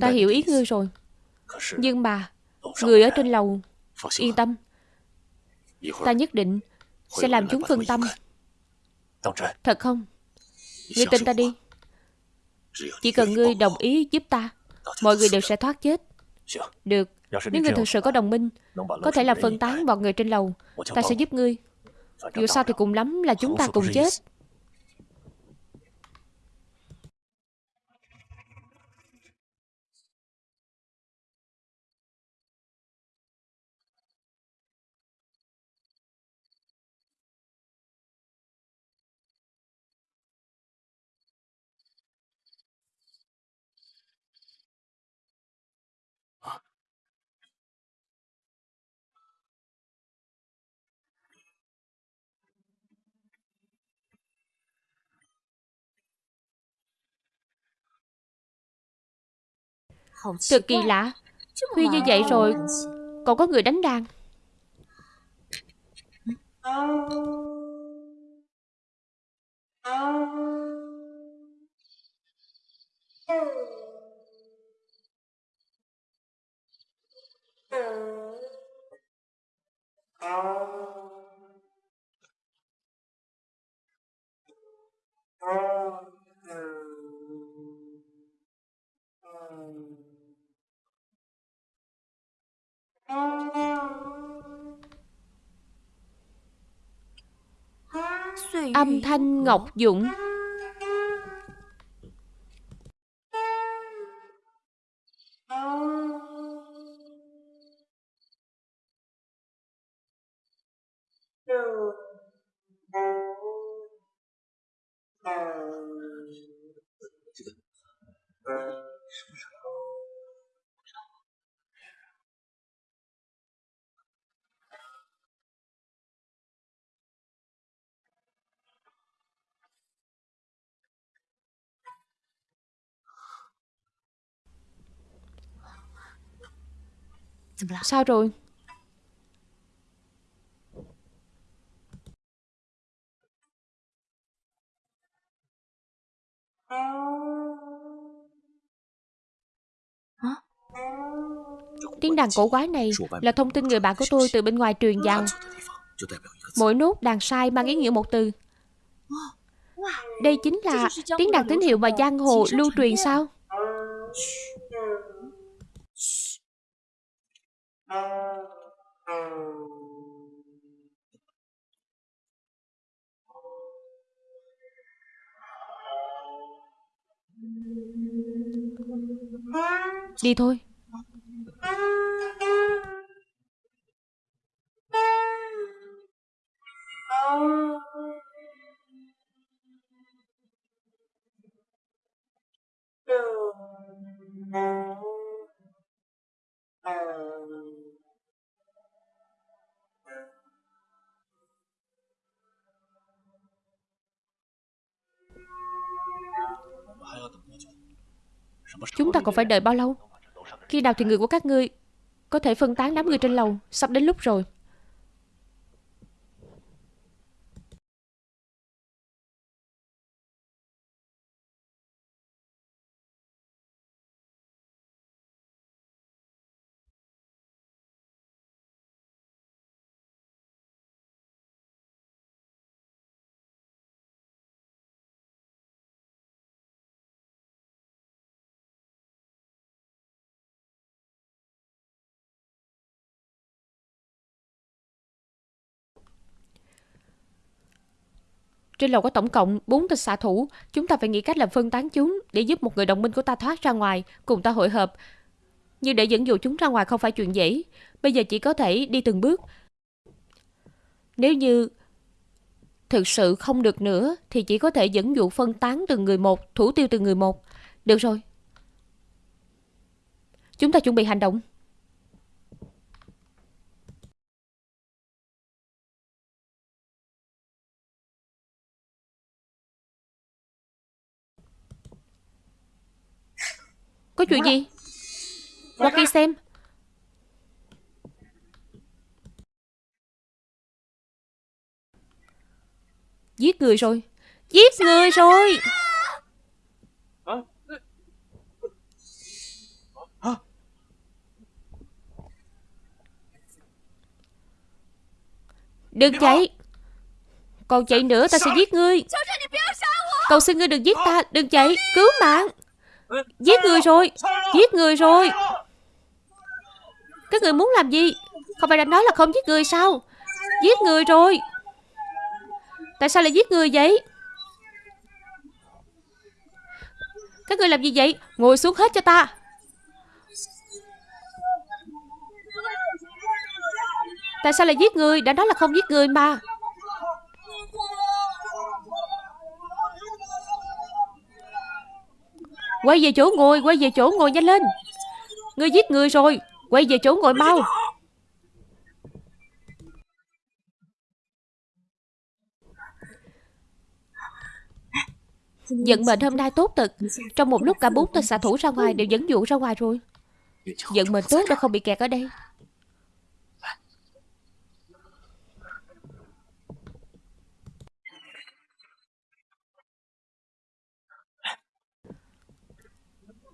Ta hiểu ý ngươi rồi. Nhưng mà Người ở trên lầu Yên tâm. Ta nhất định Sẽ làm chúng phân tâm. Thật không? Ngươi tin ta đi. Chỉ cần ngươi đồng ý giúp ta Mọi người đều sẽ thoát chết. Được Nếu ngươi thực sự có đồng minh Có thể là phân tán bọn người trên lầu Ta sẽ giúp ngươi。Dù sao thì cùng lắm là chúng ta cùng chết Thật kỳ lạ. Khuya như vậy rồi Còn có người đánh đàn. Oh. Âm thanh Ngọc Dụng Sao rồi? Tiếng đàn cổ quái này là thông tin người bạn của tôi từ bên ngoài truyền vào. Mỗi nốt đàn sai mang ý nghĩa một từ. Đây chính là tiếng đàn tín hiệu mà giang hồ lưu truyền sao? Đi thôi. Chúng ta còn phải đợi bao lâu? Khi nào thì người của các ngươi Có thể phân tán đám người trên lầu? Sắp đến lúc rồi. Trên lầu có tổng cộng 4 tên xạ thủ. Chúng ta phải nghĩ cách làm phân tán chúng để giúp một người đồng minh của ta thoát ra ngoài, cùng ta hội hợp. Nhưng để dẫn dụ chúng ra ngoài không phải chuyện dễ. Bây giờ chỉ có thể đi từng bước. Nếu như thực sự không được nữa thì chỉ có thể dẫn dụ phân tán từng người một, thủ tiêu từng người một. Được rồi. Chúng ta chuẩn bị hành động. Có chuyện gì? Qua kia xem. Giết người rồi. Giết người rồi. Đừng chạy. Còn chạy nữa, ta sẽ giết ngươi. Cầu xin ngươi đừng giết ta. Đừng chạy. Cứu mạng. Giết người rồi. Giết người rồi. Các người muốn làm gì? Không phải đã nói là không giết người sao? Giết người rồi. Tại sao lại giết người vậy? Các người làm gì vậy? Ngồi xuống hết cho ta. Tại sao lại giết người? Đã nói là không giết người mà. Quay về chỗ ngồi, quay về chỗ ngồi nhanh lên. Ngươi giết người rồi Quay về chỗ ngồi mau. Vận mệnh hôm nay tốt thật. Trong một lúc cả bốn tên xạ thủ ra ngoài Đều dẫn dụ ra ngoài rồi. Vận mệnh tốt đã không bị kẹt ở đây.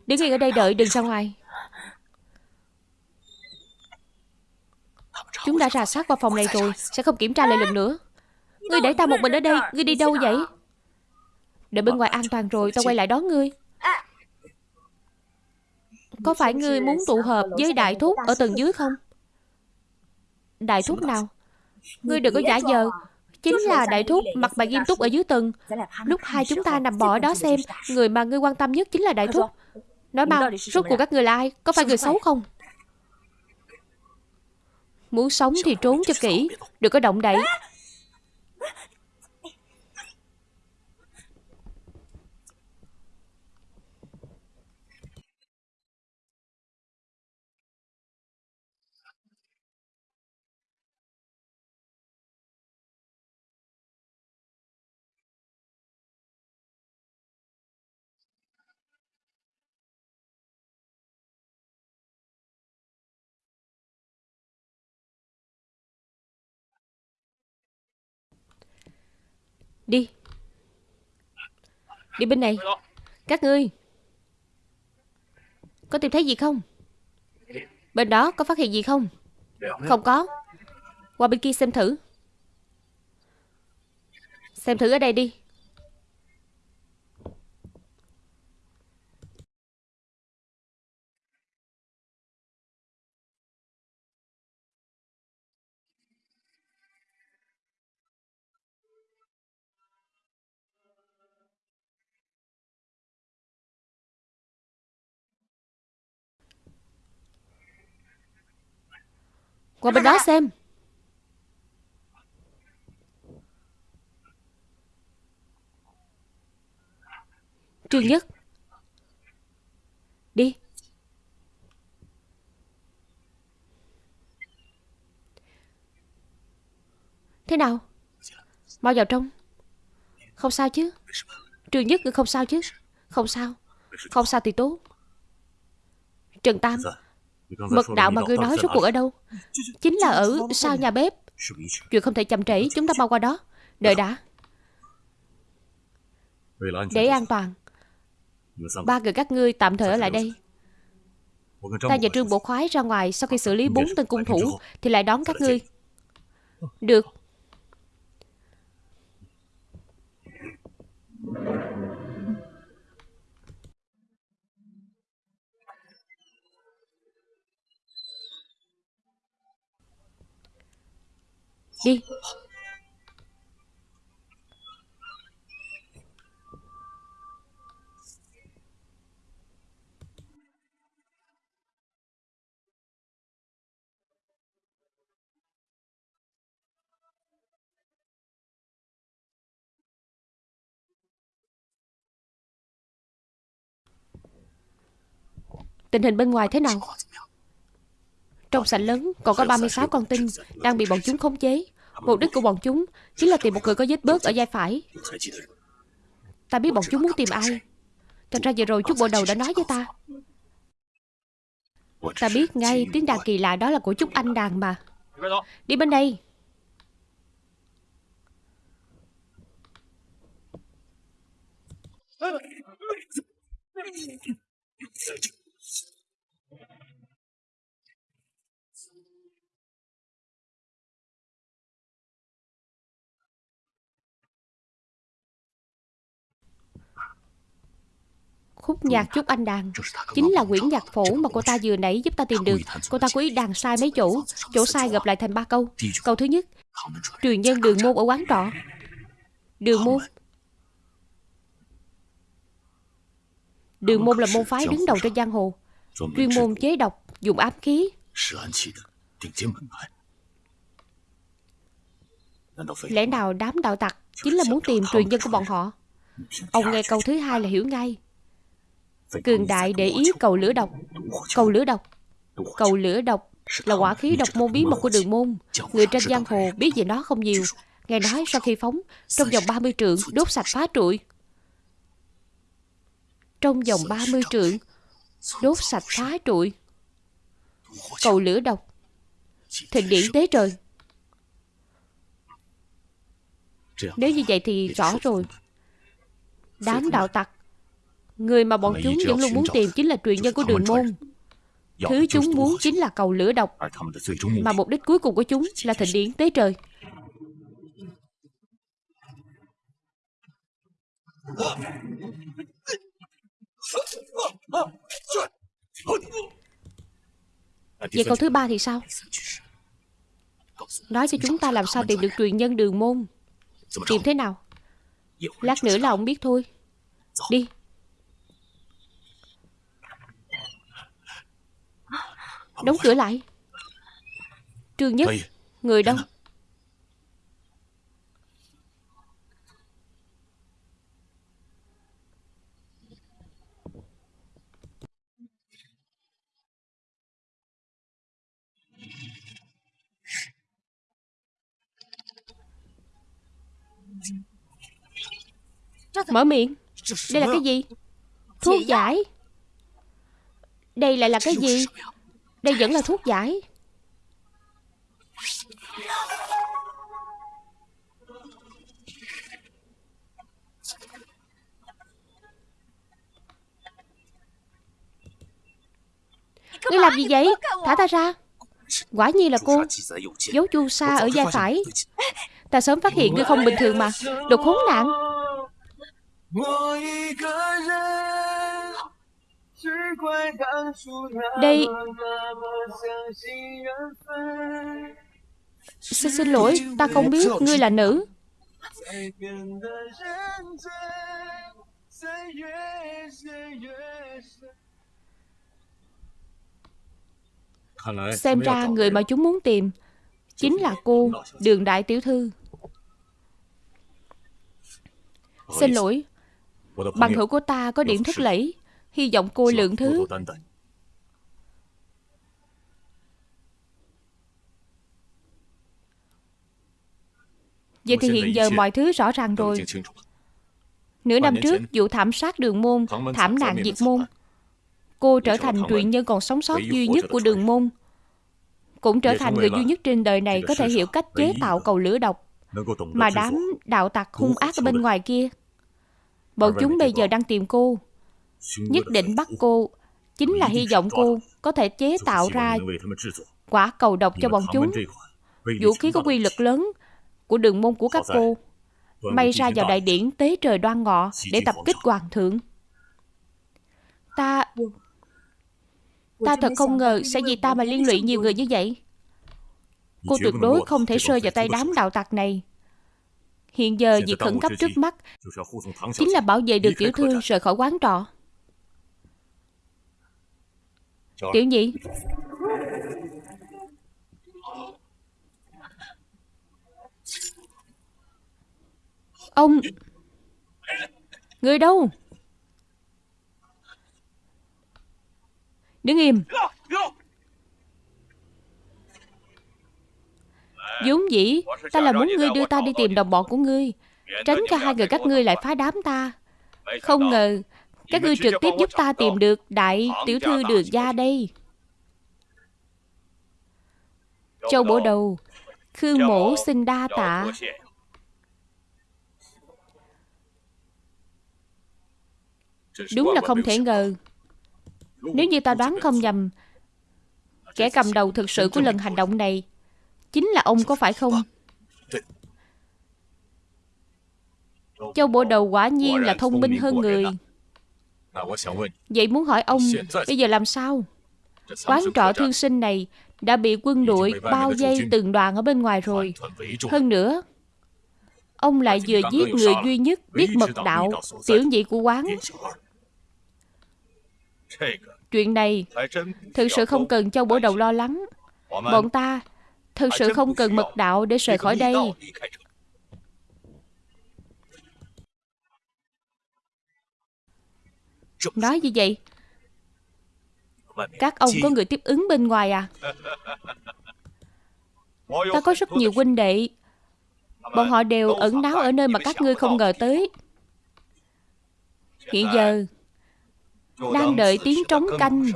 Đứng yên ở đây đợi, đừng ra ngoài. Chúng đã rà soát qua phòng này rồi, Sẽ không kiểm tra lại lần nữa. Ngươi để ta một mình ở đây, Ngươi đi đâu vậy? Đợi bên ngoài an toàn rồi Tao quay lại đón ngươi. Có phải ngươi muốn tụ hợp với đại thúc Ở tầng dưới không? Đại thúc nào? Ngươi đừng có giả vờ Chính là đại thúc Mặt bà nghiêm túc ở dưới tầng. Lúc hai chúng ta nằm bò đó xem, Người mà ngươi quan tâm nhất chính là đại thúc. Nói mau Rốt cuộc các người là ai Có phải người xấu không? Muốn sống thì trốn cho kỹ Đừng có động đậy Đi. Đi bên này. Các ngươi. Có tìm thấy gì không? Bên đó có phát hiện gì không? Không có. Qua bên kia xem thử. Xem thử ở đây đi. Qua bên đó xem. Trương Nhất. Đi. Thế nào? Mau vào trong. Không sao chứ. Trương Nhất không sao chứ. Không sao. Không sao thì tốt. Trần Tam. Dạ. Mật đạo mà ngươi nói rốt cuộc ở đâu? Chính là ở sau nhà bếp. Chuyện không thể chậm trễ Chúng ta mau qua đó. Đợi đã. Để an toàn. Ba người các ngươi tạm thời ở lại đây. Ta và Trương Bộ Khoái ra ngoài Sau khi xử lý bốn tên cung thủ Thì lại đón các ngươi. Được Đi Tình hình bên ngoài thế nào? Trong sảnh lớn còn có 36 con tin đang bị bọn chúng khống chế. Mục đích của bọn chúng chính là tìm một người có vết bớt ở vai phải. Ta biết bọn chúng muốn tìm ai. Thật ra vừa rồi chút bộ đầu đã nói với ta. Ta biết ngay tiếng đàn kỳ lạ đó là của chúc anh đàn mà. Đi bên đây. Khúc nhạc chúc anh đàn. Chính là quyển nhạc phổ mà cô ta vừa nãy giúp ta tìm được. Cô ta cố ý đàn sai mấy chỗ. Chỗ sai gặp lại thành ba câu. Câu thứ nhất Truyền nhân đường môn ở quán trọ. Đường môn. Đường môn là môn phái đứng đầu trên giang hồ. Chuyên môn chế độc Dùng ám khí. Lẽ nào đám đạo tặc Chính là muốn tìm truyền nhân của bọn họ. Ông nghe câu thứ hai là hiểu ngay Cường đại để ý cầu lửa độc. Cầu lửa độc. Cầu lửa độc là quả khí độc môn bí mật của đường môn. Người trên giang hồ biết về nó không nhiều. Nghe nói sau khi phóng Trong vòng 30 trượng đốt sạch phá trụi. Trong vòng 30 trượng Đốt sạch phá trụi. Cầu lửa độc. Thịnh điển tế trời. Nếu như vậy thì rõ rồi. Đám đạo tặc Người mà bọn chúng vẫn luôn muốn tìm chính là truyền nhân của đường môn. Thứ chúng muốn chính là cầu lửa độc. Mà mục đích cuối cùng của chúng là thịnh điển tế trời. Vậy câu thứ ba thì sao? Nói cho chúng ta làm sao tìm được truyền nhân đường môn. Tìm thế nào? Lát nữa là ông biết thôi. Đi Đóng cửa lại. Trương Nhất Người đâu? Mở miệng. Đây là cái gì? Thuốc giải. Đây lại là cái gì đây vẫn là thuốc giải. Ngươi làm gì vậy? Thả ta ra. Quả nhiên là cô. Dấu chu sa ở vai phải. Ta sớm phát hiện ngươi không bình thường mà. Đồ khốn nạn đây. Xin, xin lỗi Ta không biết ngươi là nữ. Xem ra người mà chúng muốn tìm Chính là cô Đường Đại Tiểu Thư. Xin lỗi Bằng hữu của ta có điểm thất lẫy Hy vọng cô lượng thứ. Vậy thì hiện giờ mọi thứ rõ ràng rồi. Nửa năm trước vụ thảm sát đường môn Thảm nạn diệt môn. Cô trở thành truyền nhân còn sống sót duy nhất của đường môn. Cũng trở thành người duy nhất trên đời này Có thể hiểu cách chế tạo cầu lửa độc Mà đám đạo tặc hung ác ở bên ngoài kia. Bọn chúng bây giờ đang tìm cô Nhất định bắt cô Chính là hy vọng cô Có thể chế tạo ra Quả cầu độc cho bọn chúng. Vũ khí có quy lực lớn Của đường môn của các cô. May ra vào đại điển tế trời đoan ngọ Để tập kích hoàng thượng. Ta Ta thật không ngờ Sẽ vì ta mà liên lụy nhiều người như vậy. Cô tuyệt đối không thể rơi vào tay đám đạo tặc này. Hiện giờ việc khẩn cấp trước mắt Chính là bảo vệ được tiểu thư rời khỏi quán trọ Tiểu nhị Ông Người đâu? Đứng im. Vốn dĩ Ta là muốn ngươi đưa ta đi tìm đồng bọn của ngươi Tránh cho hai người các ngươi lại phá đám ta. Không ngờ Các ngươi trực tiếp giúp ta tìm được Đại tiểu thư đường gia đây. Châu bổ đầu Khương mổ xin đa tạ. Đúng là không thể ngờ. Nếu như ta đoán không nhầm Kẻ cầm đầu thực sự của lần hành động này Chính là ông có phải không? Châu bộ đầu quả nhiên là thông minh hơn người Vậy muốn hỏi ông Bây giờ làm sao? Quán trọ thương sinh này Đã bị quân đội bao dây từng đoàn ở bên ngoài rồi. Hơn nữa Ông lại vừa giết người duy nhất Biết mật đạo Tiểu nhị của quán. Chuyện này Thực sự không cần châu bổ đầu lo lắng. Bọn ta Thực sự không cần mật đạo để rời khỏi đây Nói như vậy? Các ông có người tiếp ứng bên ngoài à? Ta có rất nhiều huynh đệ. Bọn họ đều ẩn náu ở nơi mà các ngươi không ngờ tới. Hiện giờ Đang đợi tiếng trống canh.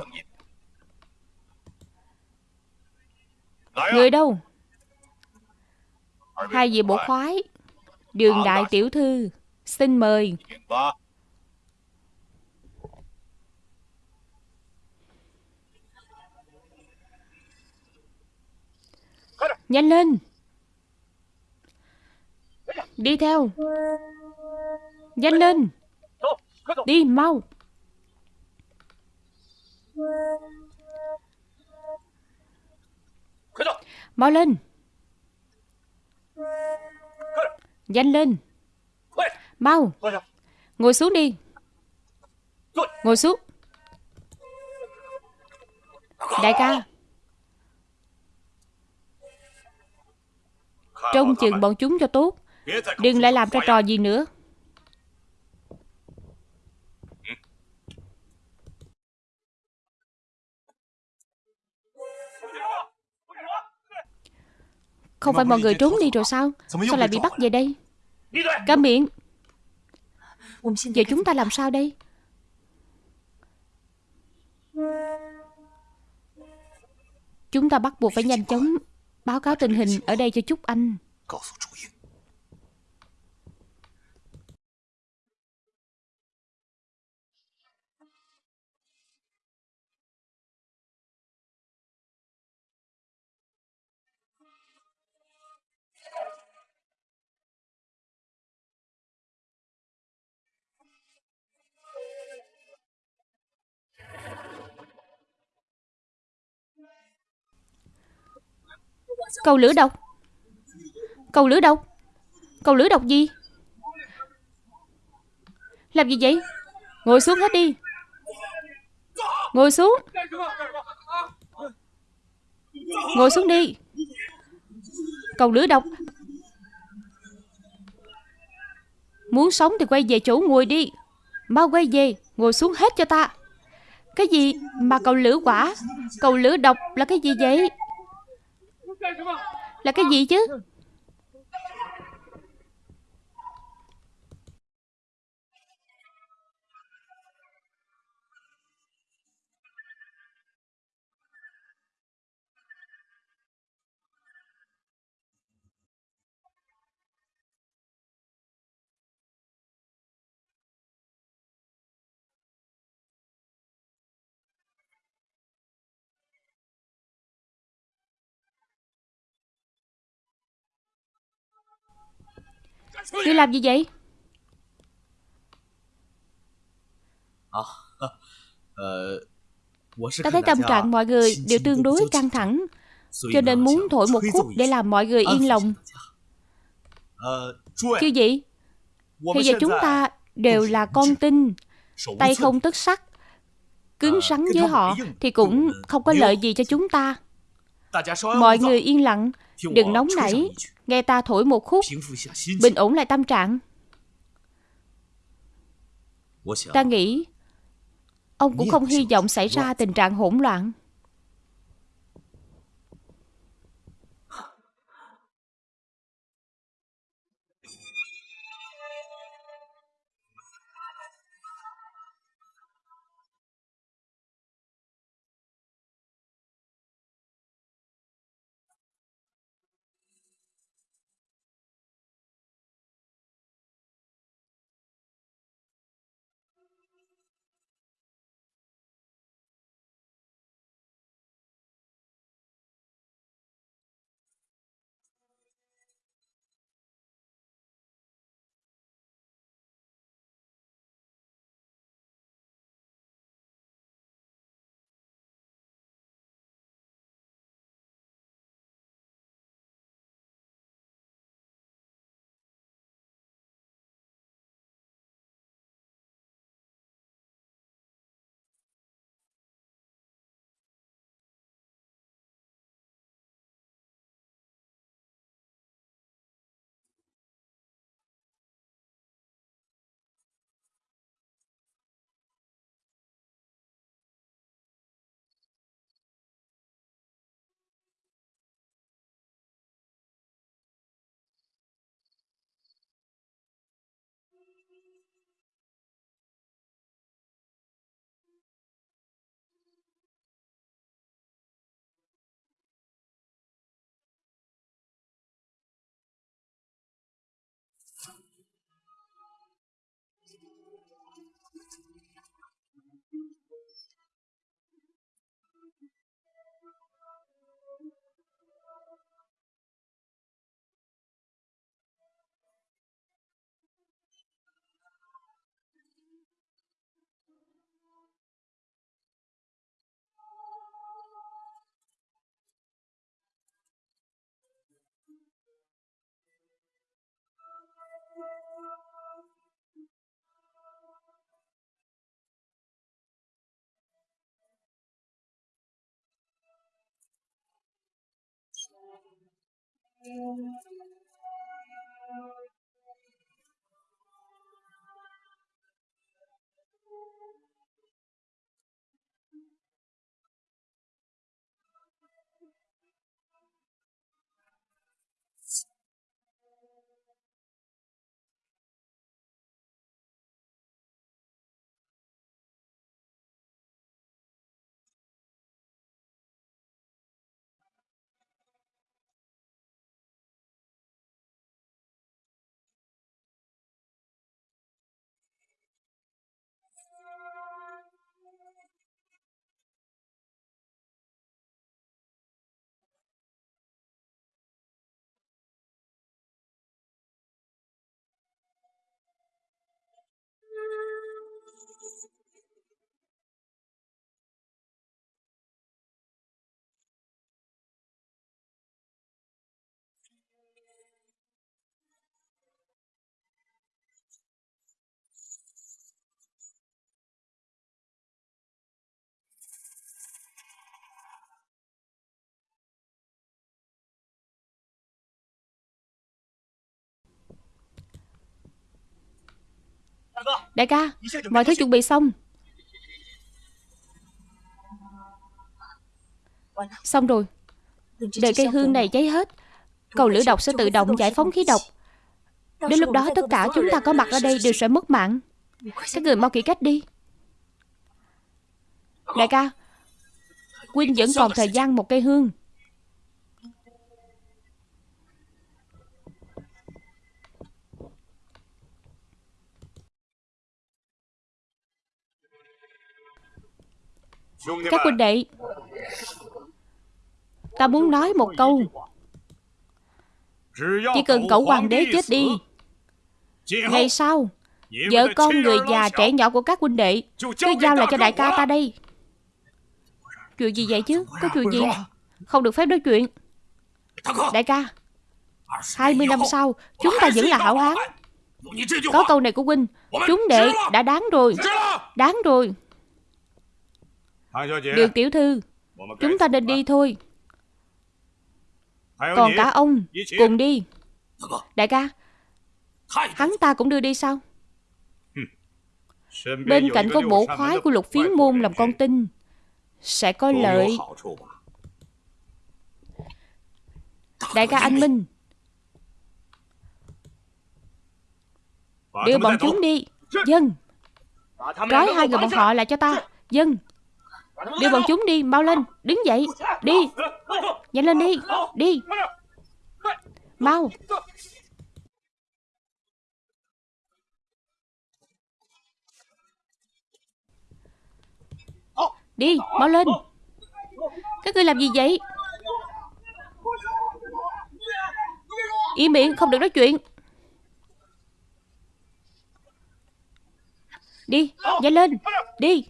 Người đâu? Hai vị bổ khoái Đường đại tiểu thư Xin mời Nhanh lên. Đi theo. Nhanh lên. Đi, mau. Mau lên. Nhanh lên. Mau. Ngồi xuống đi. Ngồi xuống. Đại ca. Trông chừng bọn chúng cho tốt. Đừng lại làm ra trò gì nữa. Không phải mọi người trốn đi rồi sao? Sao lại bị bắt về đây? Câm miệng. Giờ chúng ta làm sao đây? Chúng ta bắt buộc phải nhanh chóng Báo cáo tình hình ở đây cho Trúc Anh. Cầu lửa độc. Cầu lửa độc. Cầu lửa độc gì? Làm gì vậy? Ngồi xuống hết đi. Ngồi xuống. Ngồi xuống đi. Cầu lửa độc. Muốn sống thì quay về chỗ ngồi đi. Mau quay về, Ngồi xuống hết cho ta. Cái gì mà cầu lửa quả? Cầu lửa độc là cái gì vậy? Là cái gì chứ? Ngươi làm gì vậy? Ta thấy tâm trạng mọi người đều tương đối căng thẳng Cho nên muốn thổi một khúc để làm mọi người yên lòng. Chứ gì? Hiện giờ chúng ta đều là con tin Tay không tất sắt Cứng rắn với họ Thì cũng không có lợi gì cho chúng ta. Mọi người yên lặng Đừng nóng nảy Nghe ta thổi một khúc. Bình ổn lại tâm trạng. Ta nghĩ Ông cũng không hy vọng xảy ra tình trạng hỗn loạn Đại ca Mọi thứ chuẩn bị xong. Xong rồi. Đợi cây hương này cháy hết Cầu lửa độc sẽ tự động giải phóng khí độc. Đến lúc đó tất cả chúng ta có mặt ở đây đều sẽ mất mạng. Các người mau kỹ cách đi. Đại ca Quynh vẫn còn thời gian một cây hương Các huynh đệ Ta muốn nói một câu. Chỉ cần cậu hoàng đế chết đi Ngày sau Vợ con người già trẻ nhỏ của các huynh đệ Cứ giao lại cho đại ca ta đây. Chuyện gì vậy chứ? Có chuyện gì? Không được phép nói chuyện. Đại ca 20 năm sau Chúng ta vẫn là hảo hán. Có câu này của huynh Chúng đệ đã đáng rồi. Đáng rồi Đường tiểu thư Chúng ta nên đi thôi. Còn cả ông Cùng đi. Đại ca Hắn ta cũng đưa đi sao? Bên cạnh có bộ khoái của lục phiến môn làm con tin Sẽ có lợi. Đại ca anh Minh. Đưa bọn chúng đi. Dân Trói hai người bọn họ lại cho ta. Dân Đưa bọn chúng đi, mau lên Đứng dậy, đi. Nhanh lên đi, đi. Mau. Đi, mau lên. Các ngươi làm gì vậy? Im miệng, không được nói chuyện. Đi, nhanh lên Đi.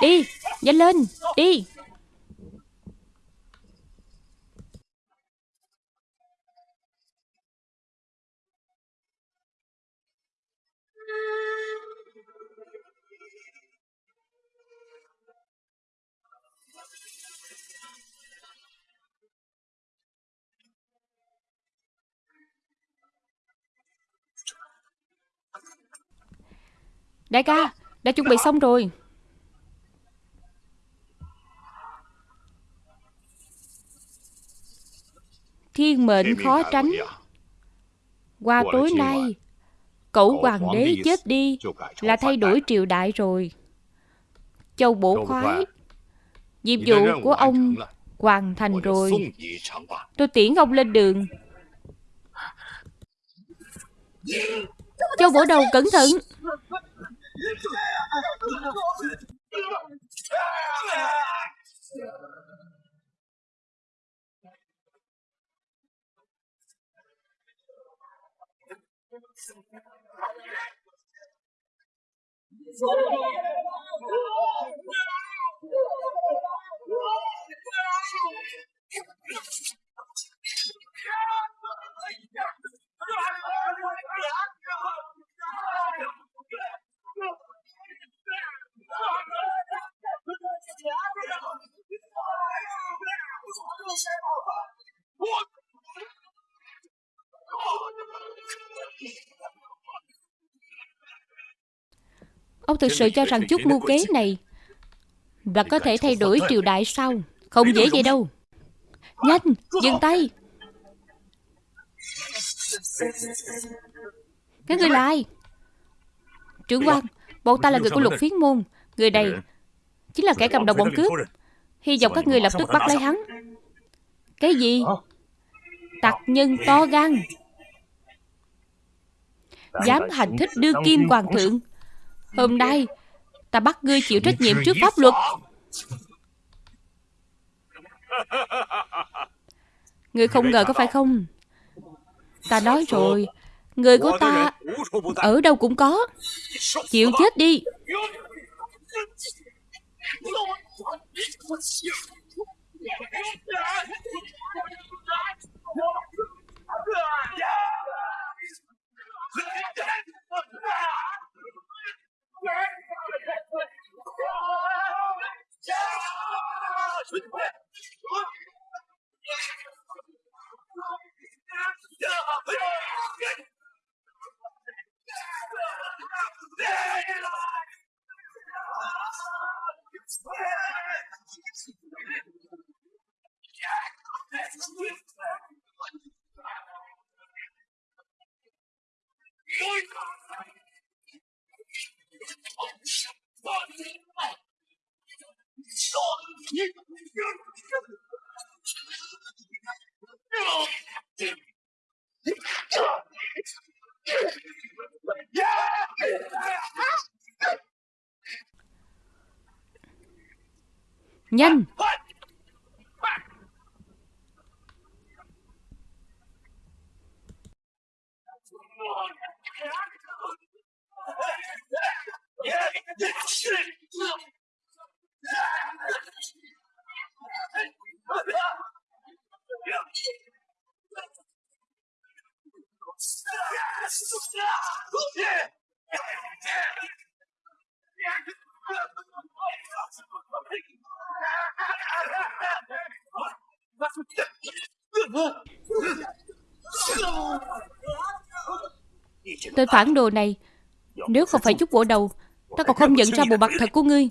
Đi, nhanh lên, đi. Đại ca, đã chuẩn bị xong rồi. Thiên mệnh khó tránh. Qua tối nay Cậu hoàng đế chết đi Là thay đổi triều đại rồi. Châu bổ khoái Nhiệm vụ của ông hoàn thành rồi. Tôi tiễn ông lên đường. Châu bổ đầu cẩn thận 我。Ông thực sự cho rằng chút mưu kế này Và có thể thay đổi triều đại sao Không dễ vậy đâu. Nhanh, dừng tay. Các người là ai? Trưởng quan Bọn ta là người của lục phiến môn. Người này Chính là kẻ cầm đầu bọn cướp. Hy vọng các người lập tức bắt lấy hắn. Cái gì? Tặc nhân to gan Dám hành thích đưa kim hoàng thượng. Hôm nay Ta bắt ngươi chịu trách nhiệm trước pháp luật. Ngươi không ngờ có phải không? Ta nói rồi Người của ta Ở đâu cũng có. Chịu chết đi Yeah. Nhanh Tên phản đồ này. Nếu không phải chút bộ đầu, Ta còn không nhận ra bộ mặt thật của ngươi.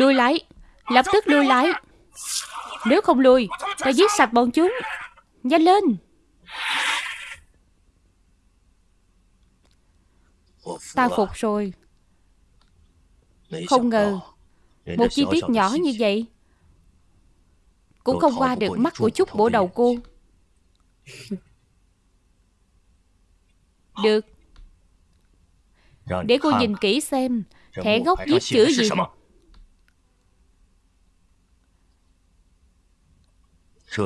Lui lại Lập tức lui lại Nếu không lui, Ta giết sạch bọn chúng. Nhanh lên. Ta phục rồi. Không ngờ, Một chi tiết nhỏ như vậy Cũng không qua được mắt của chút bổ đầu cô. Được. Để cô nhìn kỹ xem, Thẻ gốc viết chữ gì?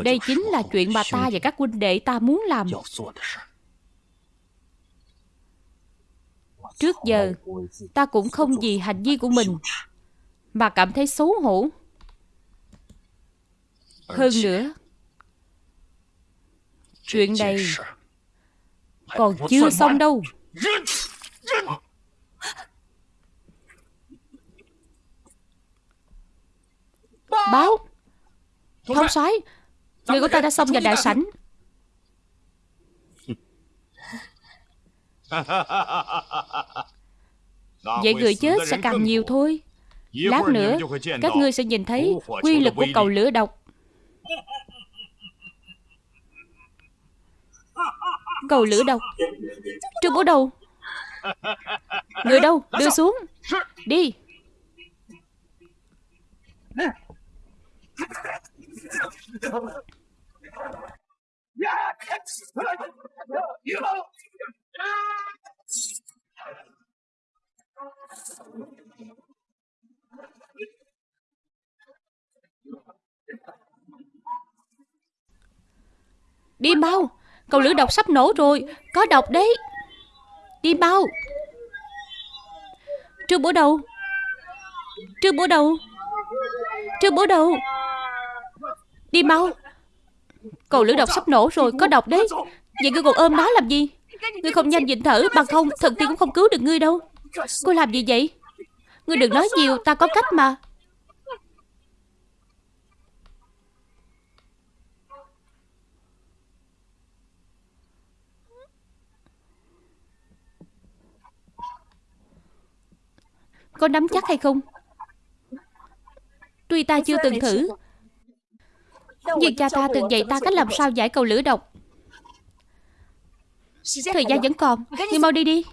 Đây chính là chuyện mà ta và các huynh đệ ta muốn làm. Trước giờ Ta cũng không vì hành vi của mình Mà cảm thấy xấu hổ. Hơn nữa Chuyện này Còn chưa xong đâu. Báo. Thông soái Người của ta đã xông vào đại sảnh. Vậy người chết sẽ càng nhiều thôi. Lát nữa Các ngươi sẽ nhìn thấy Quy lực của cầu lửa độc. Cầu lửa độc? Trương bố đầu Người đâu? Đưa xuống. Đi Đi mau Cầu lửa độc sắp nổ rồi, Có độc đấy. Đi mau Trương bố đầu. Trương bố đầu. Trương bố đầu. Đi mau Cầu lửa độc sắp nổ rồi, Có độc đấy. Vậy ngươi còn ôm nó làm gì? Ngươi không nhanh nhịn thở, Bằng không, thần tiên cũng không cứu được ngươi đâu. Cô làm gì vậy? Ngươi đừng nói nhiều, Ta có cách mà. Có nắm chắc hay không? Tuy ta chưa từng thử. Nhưng cha ta từng dạy ta cách làm sao giải cầu lửa độc. Thời gian vẫn còn Nhưng mau đi đi.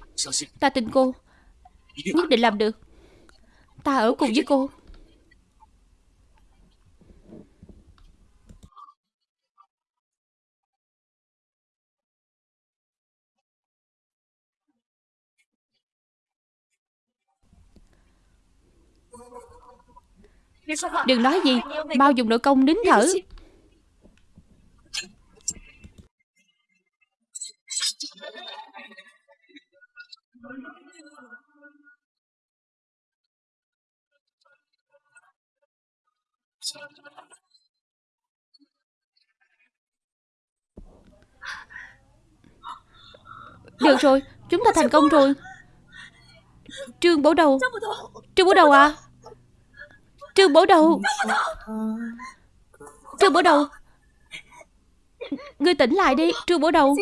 Ta tin cô. Nhất định làm được. Ta ở cùng với cô. Đừng nói gì Mau dùng nội công nín thở Được rồi Chúng ta thành công rồi. Trương bổ đầu. Trương bổ đầu. À? Trương bổ đầu. Trương bổ đầu. Ngươi tỉnh lại đi Trương bổ đầu.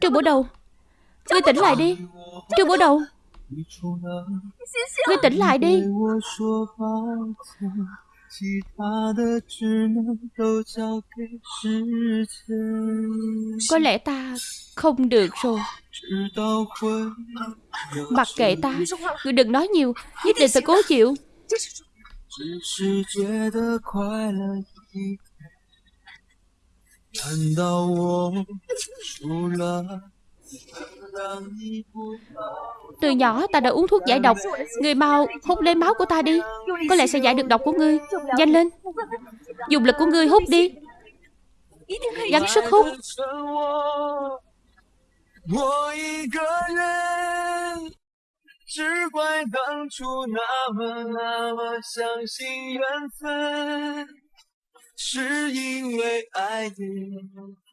Trương bổ đầu. Ngươi tỉnh lại đi Trương bổ đầu Ngươi tỉnh lại đi. Có lẽ ta không được rồi. Mặc kệ ta Ngươi đừng nói nhiều Nhất định phải cố chịu từ nhỏ ta đã uống thuốc giải độc. Người mau hút lấy máu của ta đi. Có lẽ sẽ giải được độc của ngươi. Nhanh lên. Dùng lực của ngươi hút đi. Gắn sức hút.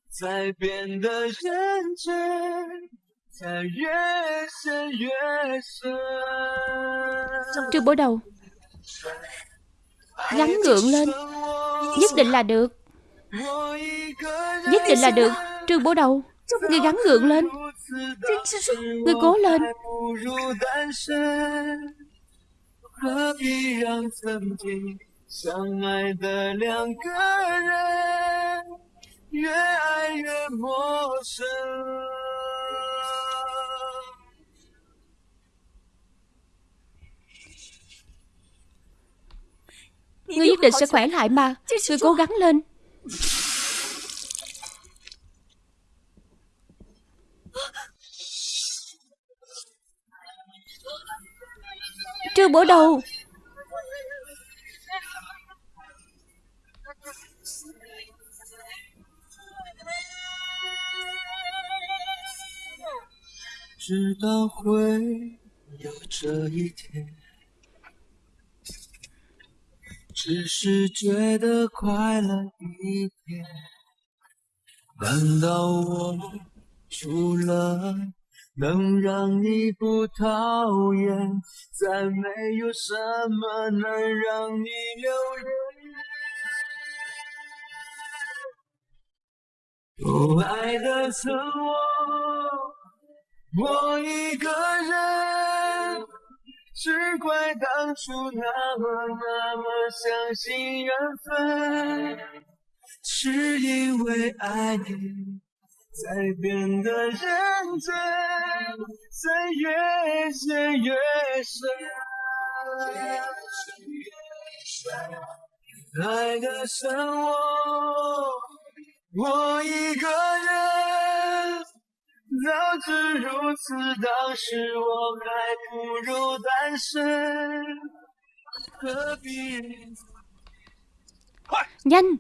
我一个人，只怪当初那么那么相信缘分，是因为爱你才变得认真，才越陷越深。Trương bối đầu Gắn gượng lên Nhất định là được Nhất định là được Trương bố đầu Ngươi gắn gượng lên Ngươi cố lên Ngươi nhất định sẽ khỏe lại mà. Ngươi cố gắng lên. Trương bổ đầu 知道会有这一天，只是觉得快乐一点。难道我除了能让你不讨厌，再没有什么能让你留恋。不爱的曾我，我一个人，只怪当初那么那么相信缘分，是因为爱你。才变得认真，才越陷越深。爱的剩我，我一个人。早知如此，当时我还不如单身。何必？快烟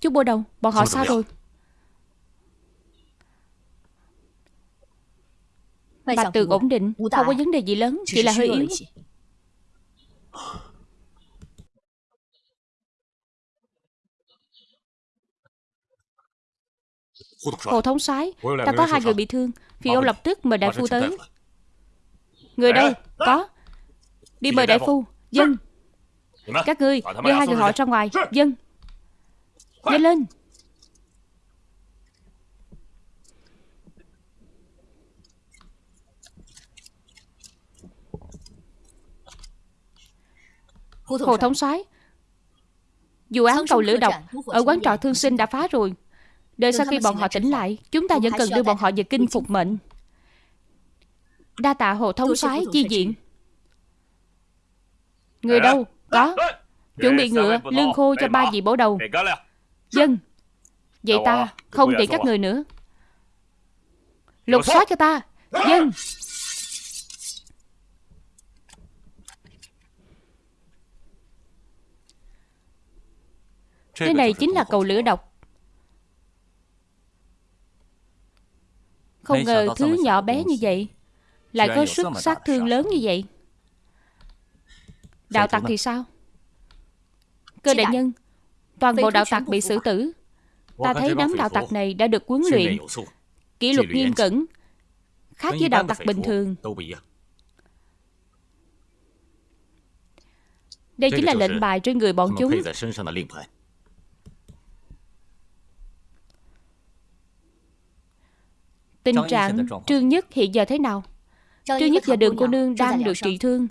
Chú bô đầu Bọn họ sao rồi Bạch tường ổn định Không có vấn đề gì lớn Chỉ là hơi yếu Hồ thống soái Ta có hai người bị thương Phi ông lập tức mời đại phu tới. Người đâu? Có. Đi mời đại phu Dân. Các ngươi đưa hai người họ ra ngoài. Dân Nhanh lên. Hồ thống soái Vụ án cầu lửa độc Ở quán trọ thương sinh đã phá rồi. Đợi sau khi bọn họ tỉnh lại Chúng ta vẫn cần đưa bọn họ về kinh phục mệnh. Đa tạ Hồ thống soái chi diện. Người đâu? Có. Chuẩn bị ngựa Lương khô cho ba vị bổ đầu Dân. Vậy ta không tiện các người nữa. Lục soát cho ta. Dân. Cái này chính là cầu lửa độc. Không ngờ thứ nhỏ bé như vậy Lại có sức sát thương lớn như vậy. Đạo tặc thì sao? Cơ đại nhân Toàn bộ đạo tặc bị xử tử. Ta thấy đám đạo tặc này đã được huấn luyện. Kỷ luật nghiêm cẩn Khác với đạo tặc bình thường. Đây chính là lệnh bài trên người bọn chúng. Tình trạng Trương Nhất hiện giờ thế nào? Trương Nhất và đường cô nương đang được trị thương.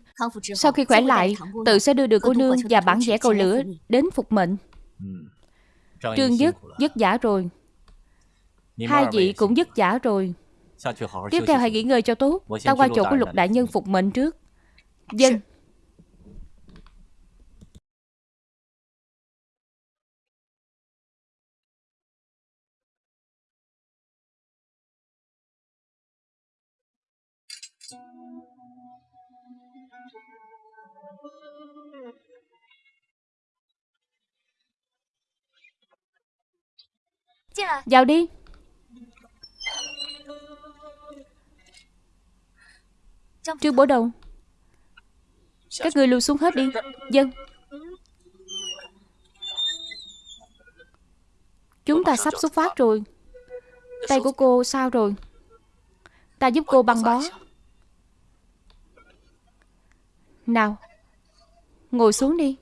Sau khi khỏe lại Tự sẽ đưa đường cô nương và bản vẽ cầu lửa Đến phục mệnh Trương Nhất vất giả rồi. Hai vị cũng vất giả rồi. Tiếp theo hãy nghỉ ngơi cho tốt. Ta qua chỗ của lục đại nhân phục mệnh trước. Dân Vào đi. Trương bổ đầu. Các người lưu xuống hết đi. Dân. Chúng ta sắp xuất phát rồi. Tay của cô sao rồi? Ta giúp cô băng bó. Nào Ngồi xuống đi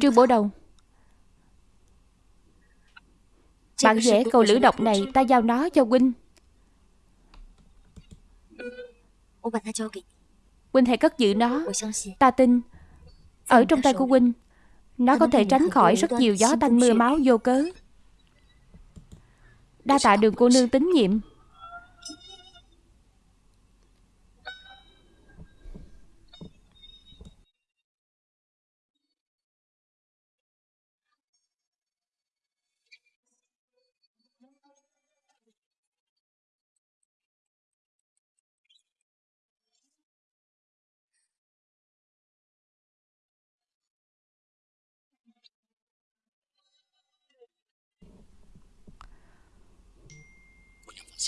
Trương bổ đầu Bạn vẽ cầu lửa độc này Ta giao nó cho huynh Huynh hãy cất giữ nó. Ta tin Ở trong tay của huynh Nó có thể tránh khỏi rất nhiều gió tanh mưa máu vô cớ. Đa tạ đường cô nương tín nhiệm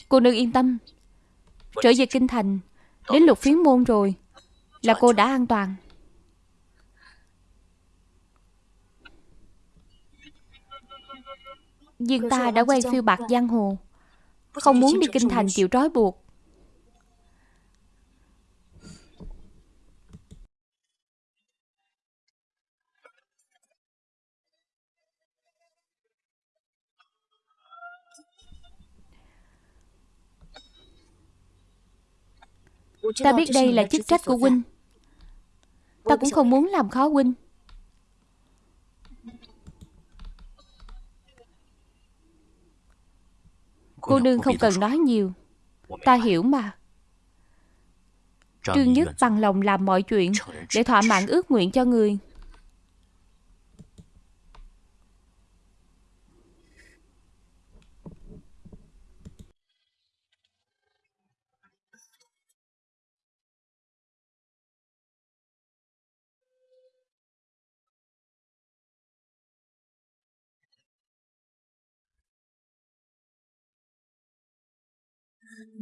Cô nương yên tâm. Trở về kinh thành Đến lục phiến môn rồi Là cô đã an toàn. Nhưng ta đã quen phiêu bạc giang hồ Không muốn đi kinh thành chịu trói buộc Ta biết đây là chức trách của huynh Ta cũng không muốn làm khó huynh Cô nương không cần nói nhiều. Ta hiểu mà. Trương Nhất bằng lòng làm mọi chuyện để thỏa mãn ước nguyện cho người.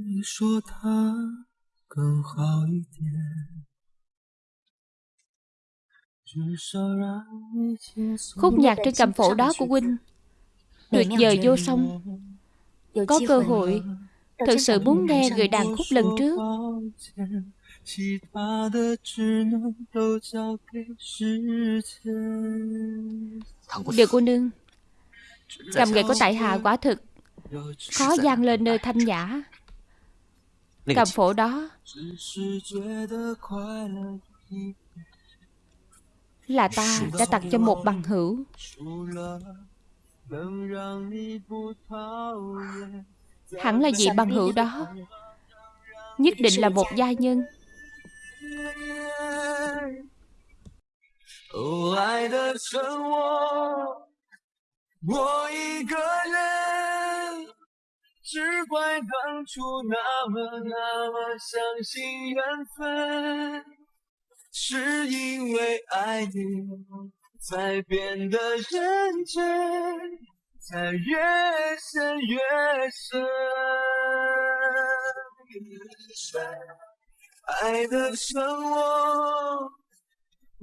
你说他更好一点。Khúc nhạc trên cầm phổ đó của huynh tuyệt vời vô song. Có cơ hội, thật sự muốn nghe người đàn khúc lần trước. Điều cô nương, cầm nghệ của tại hạ quả thực khó gian lên nơi thanh nhã cầm phổ đó là ta đã tặng cho một bằng hữu hẳn là vị bằng hữu đó nhất định là một gia nhân 哦，爱的剩我，我一个人。 只怪当初那么那么相信缘分，是因为爱你才变得认真，才越陷越深。爱的剩我，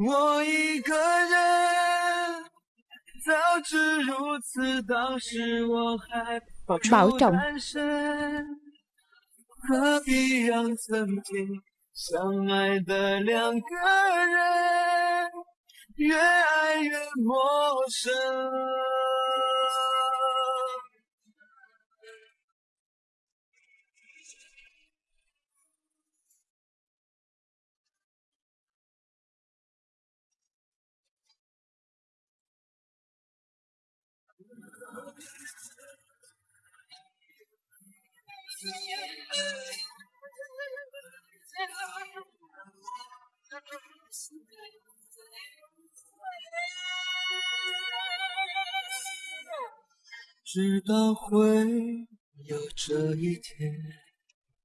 我一个人，早知如此，当时我还。保重。何必让曾经相爱的两个人越爱越陌生？直到会有这一天。